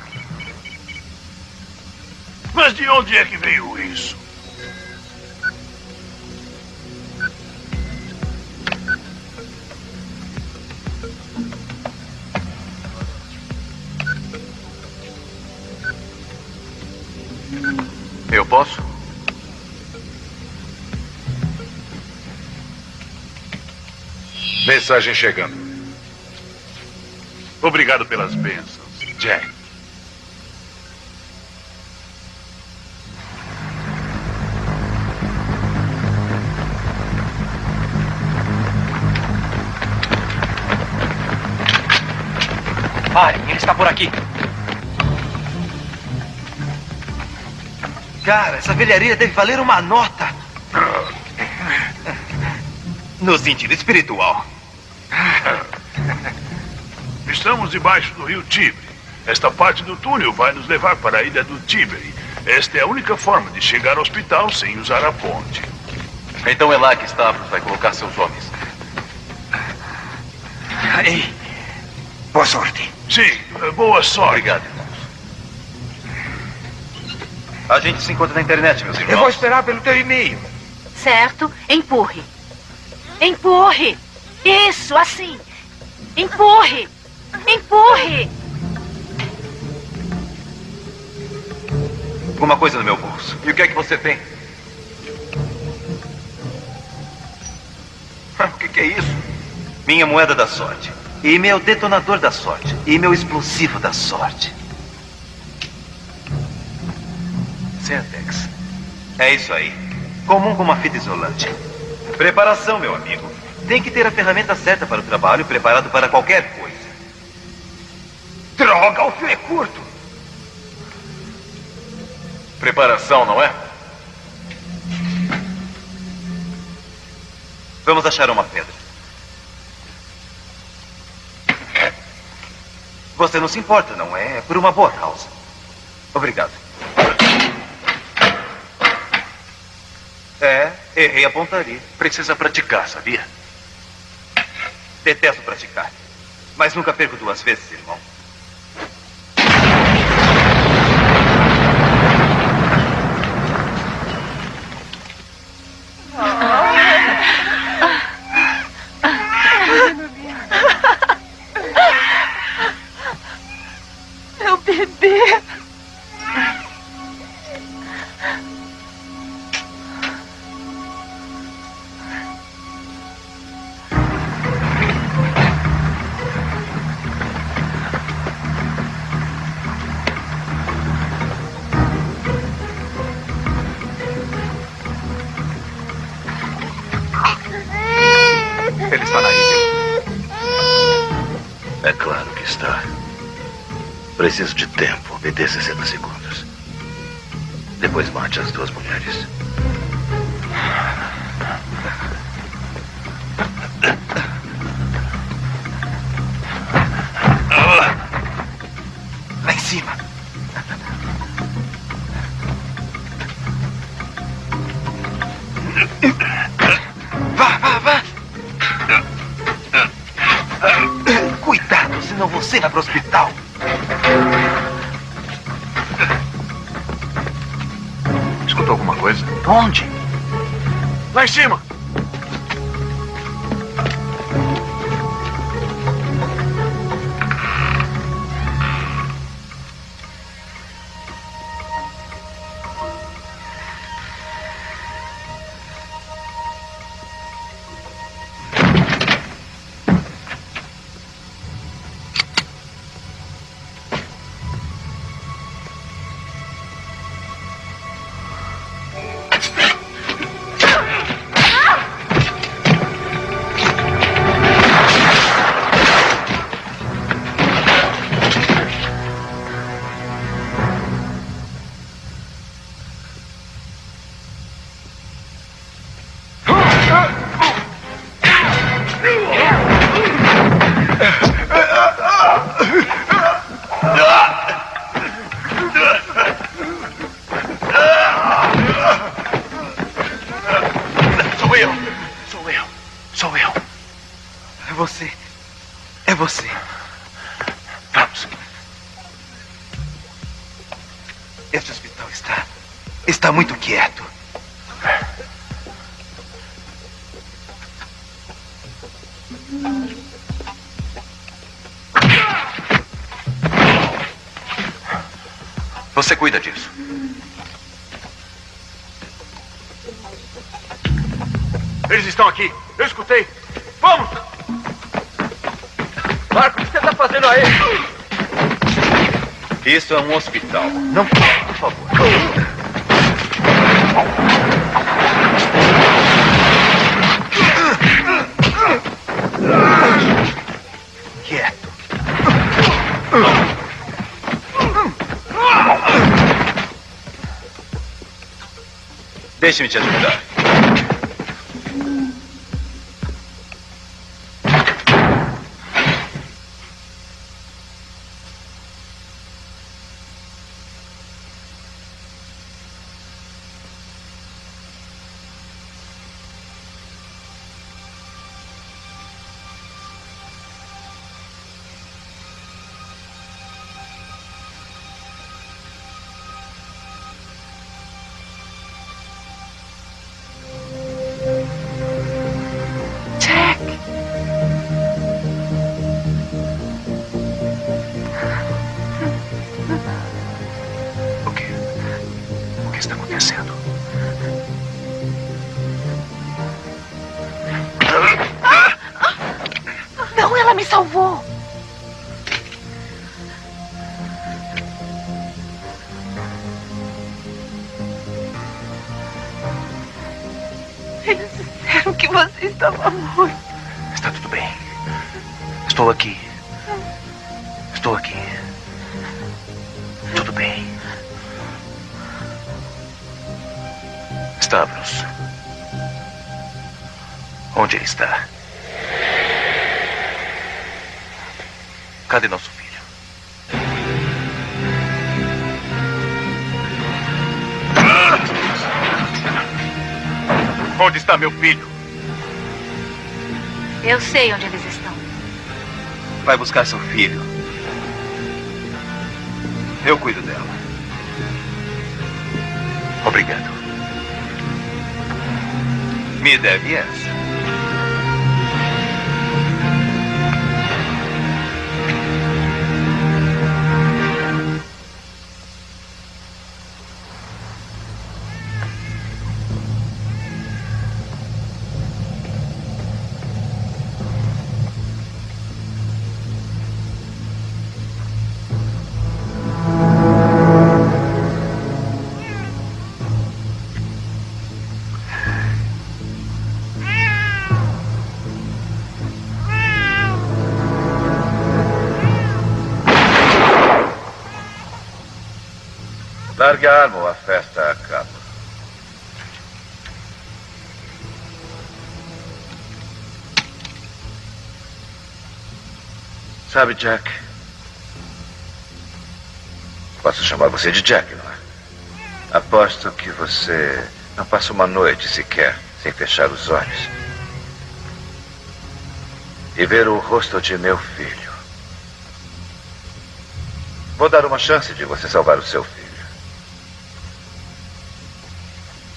Mas de onde é que veio isso? Posso? Mensagem chegando. Obrigado pelas bênçãos, Jack. Parem, ele está por aqui. Cara, essa velharia deve valer uma nota. No sentido espiritual. Estamos debaixo do rio Tibre. Esta parte do túnel vai nos levar para a ilha do Tibre. Esta é a única forma de chegar ao hospital sem usar a ponte. Então é lá que Stavros vai colocar seus homens. Ei, boa sorte. Sim, boa sorte. Obrigado. A gente se encontra na internet, meus irmãos. Eu vou esperar pelo teu e-mail. Certo? Empurre. Empurre. Isso, assim. Empurre. Empurre. Alguma coisa no meu bolso. E o que é que você tem? O que, que é isso? Minha moeda da sorte. E meu detonador da sorte. E meu explosivo da sorte. Centex. É isso aí. Comum como uma fita isolante. Preparação, meu amigo. Tem que ter a ferramenta certa para o trabalho, preparado para qualquer coisa. Droga, o fio é curto. Preparação, não é? Vamos achar uma pedra. Você não se importa, não é? É por uma boa causa. Obrigado. É, errei a pontaria. Precisa praticar, sabia? Detesto praticar. Mas nunca perco duas vezes, irmão. Meu bebê. Preciso de tempo. Me dê 60 segundos. Depois mate as duas mulheres. Cuida disso. Eles estão aqui. Eu escutei. Vamos! Marco, o que você está fazendo aí? Isso é um hospital. Não, Deixe-me te ajudar. Jack! Eu sei onde eles estão. Vai buscar seu filho. Eu cuido dela. Obrigado. Me deve essa. Sabe, Jack? Posso chamar você de Jack, não é? Aposto que você não passa uma noite sequer sem fechar os olhos e ver o rosto de meu filho. Vou dar uma chance de você salvar o seu filho.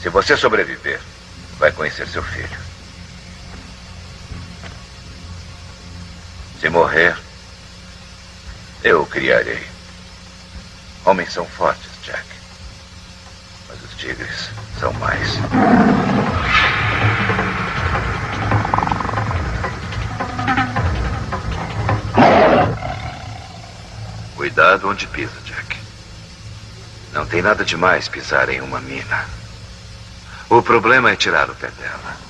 Se você sobreviver, vai conhecer seu filho. Se morrer, eu criarei. Homens são fortes, Jack. Mas os tigres são mais. Cuidado onde pisa, Jack. Não tem nada demais pisar em uma mina. O problema é tirar o pé dela.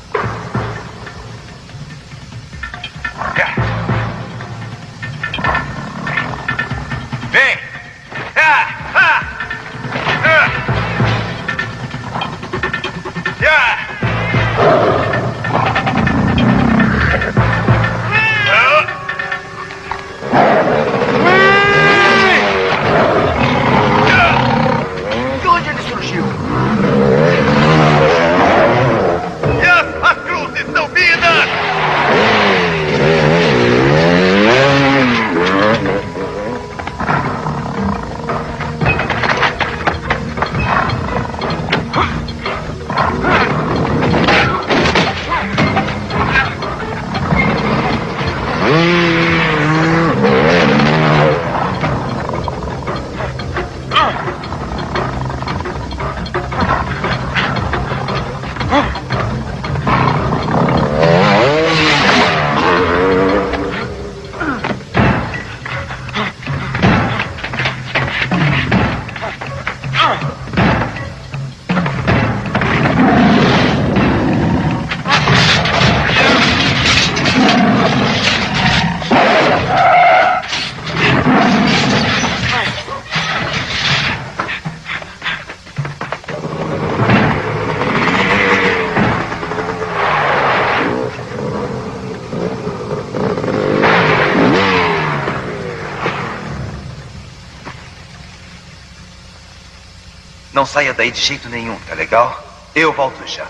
Não saia daí de jeito nenhum, tá legal? Eu volto já.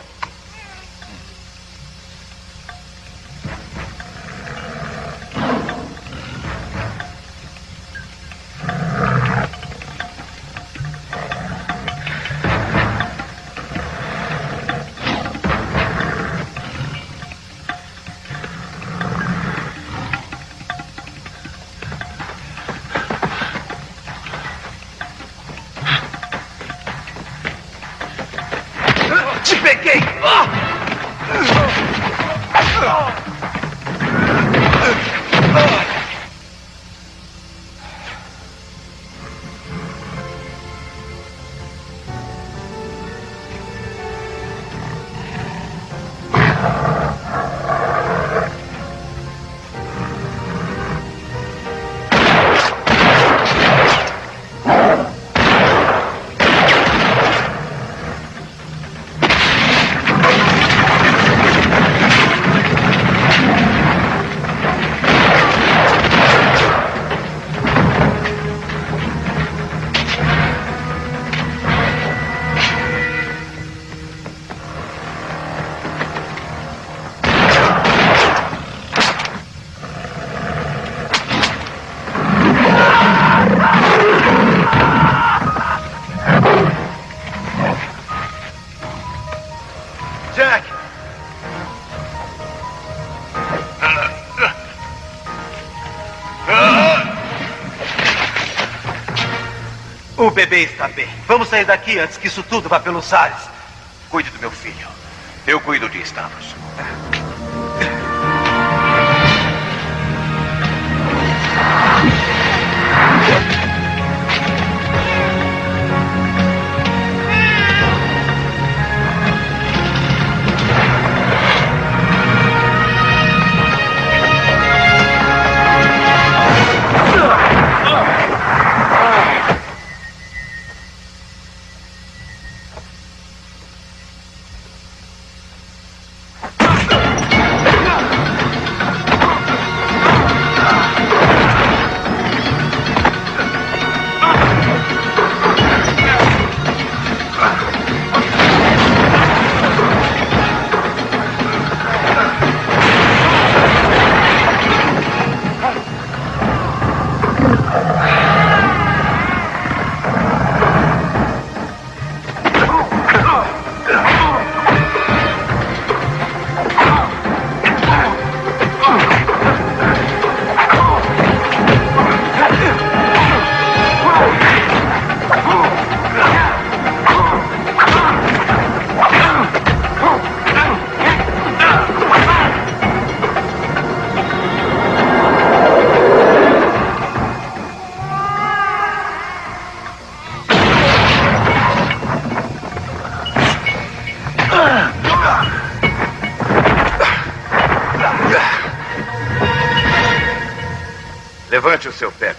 Bebê está bem. Vamos sair daqui antes que isso tudo vá pelos ares. Cuide do meu filho. Eu cuido de Stavros. Levante o seu pé,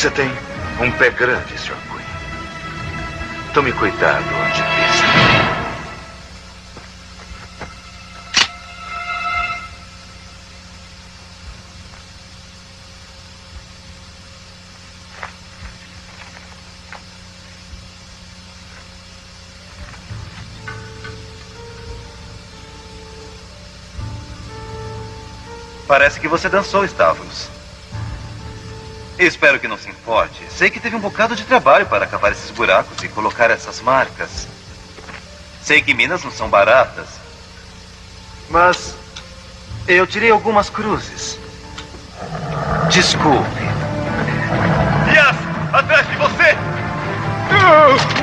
Você tem um pé grande, Sr. Quinn. Tome cuidado onde pisa. Parece que você dançou, Stavros. Espero que não se importe. Sei que teve um bocado de trabalho para cavar esses buracos e colocar essas marcas. Sei que minas não são baratas. Mas eu tirei algumas cruzes. Desculpe. Yas, atrás de você! Yas,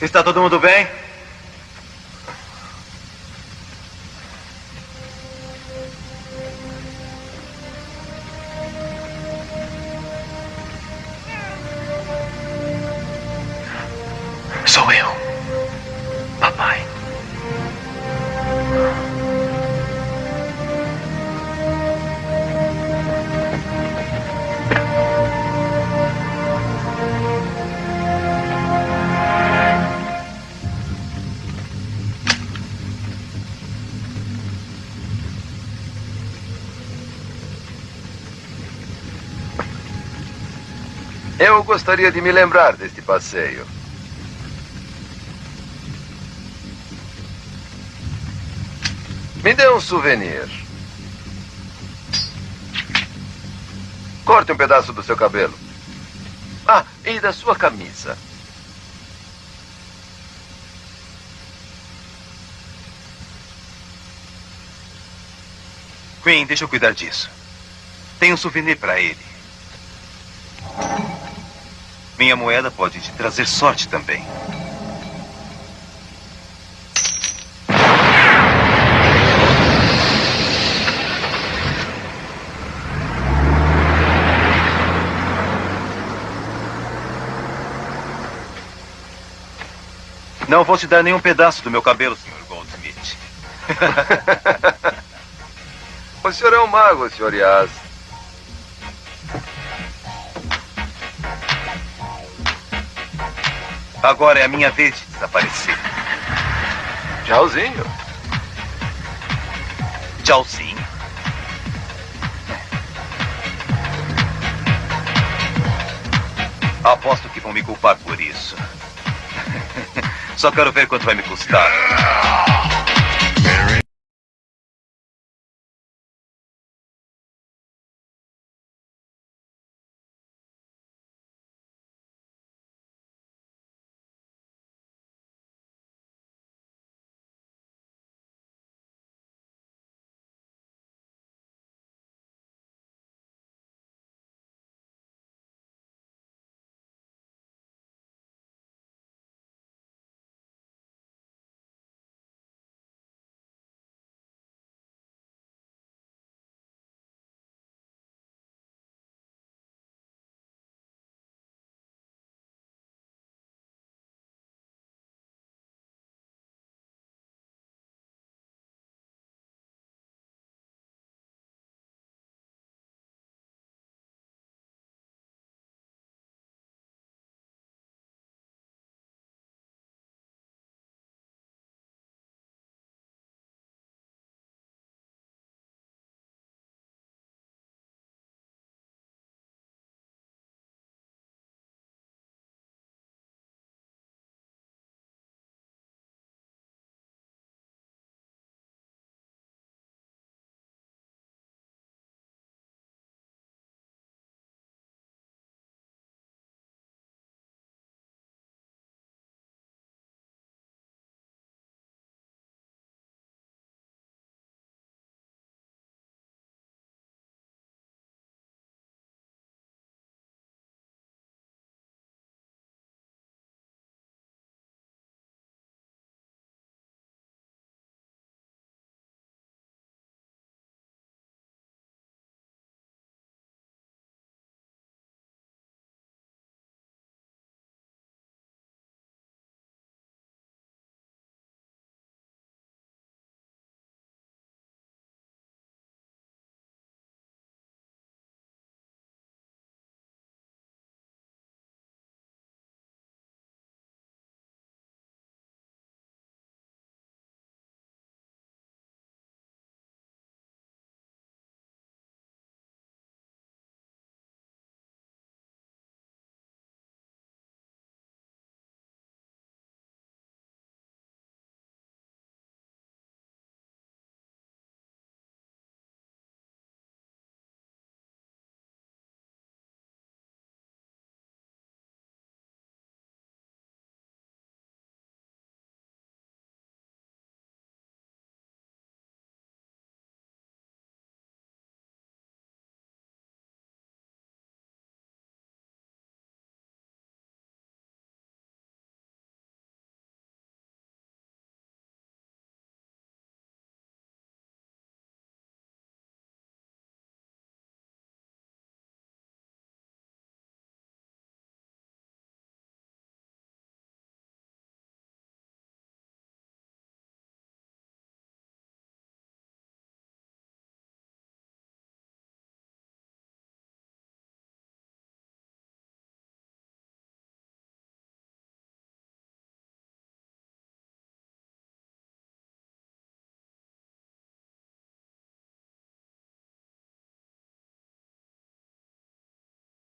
Está todo mundo bem? Gostaria de me lembrar deste passeio. Me dê um souvenir. Corte um pedaço do seu cabelo. Ah, e da sua camisa. Queen, deixa eu cuidar disso. Tem um souvenir para ele. Minha moeda pode te trazer sorte também. Não vou te dar nenhum pedaço do meu cabelo, Sr. Goldsmith. O senhor é um mago, Sr. Yas. Agora é a minha vez de desaparecer. Tchauzinho. Tchauzinho. Aposto que vão me culpar por isso. Só quero ver quanto vai me custar.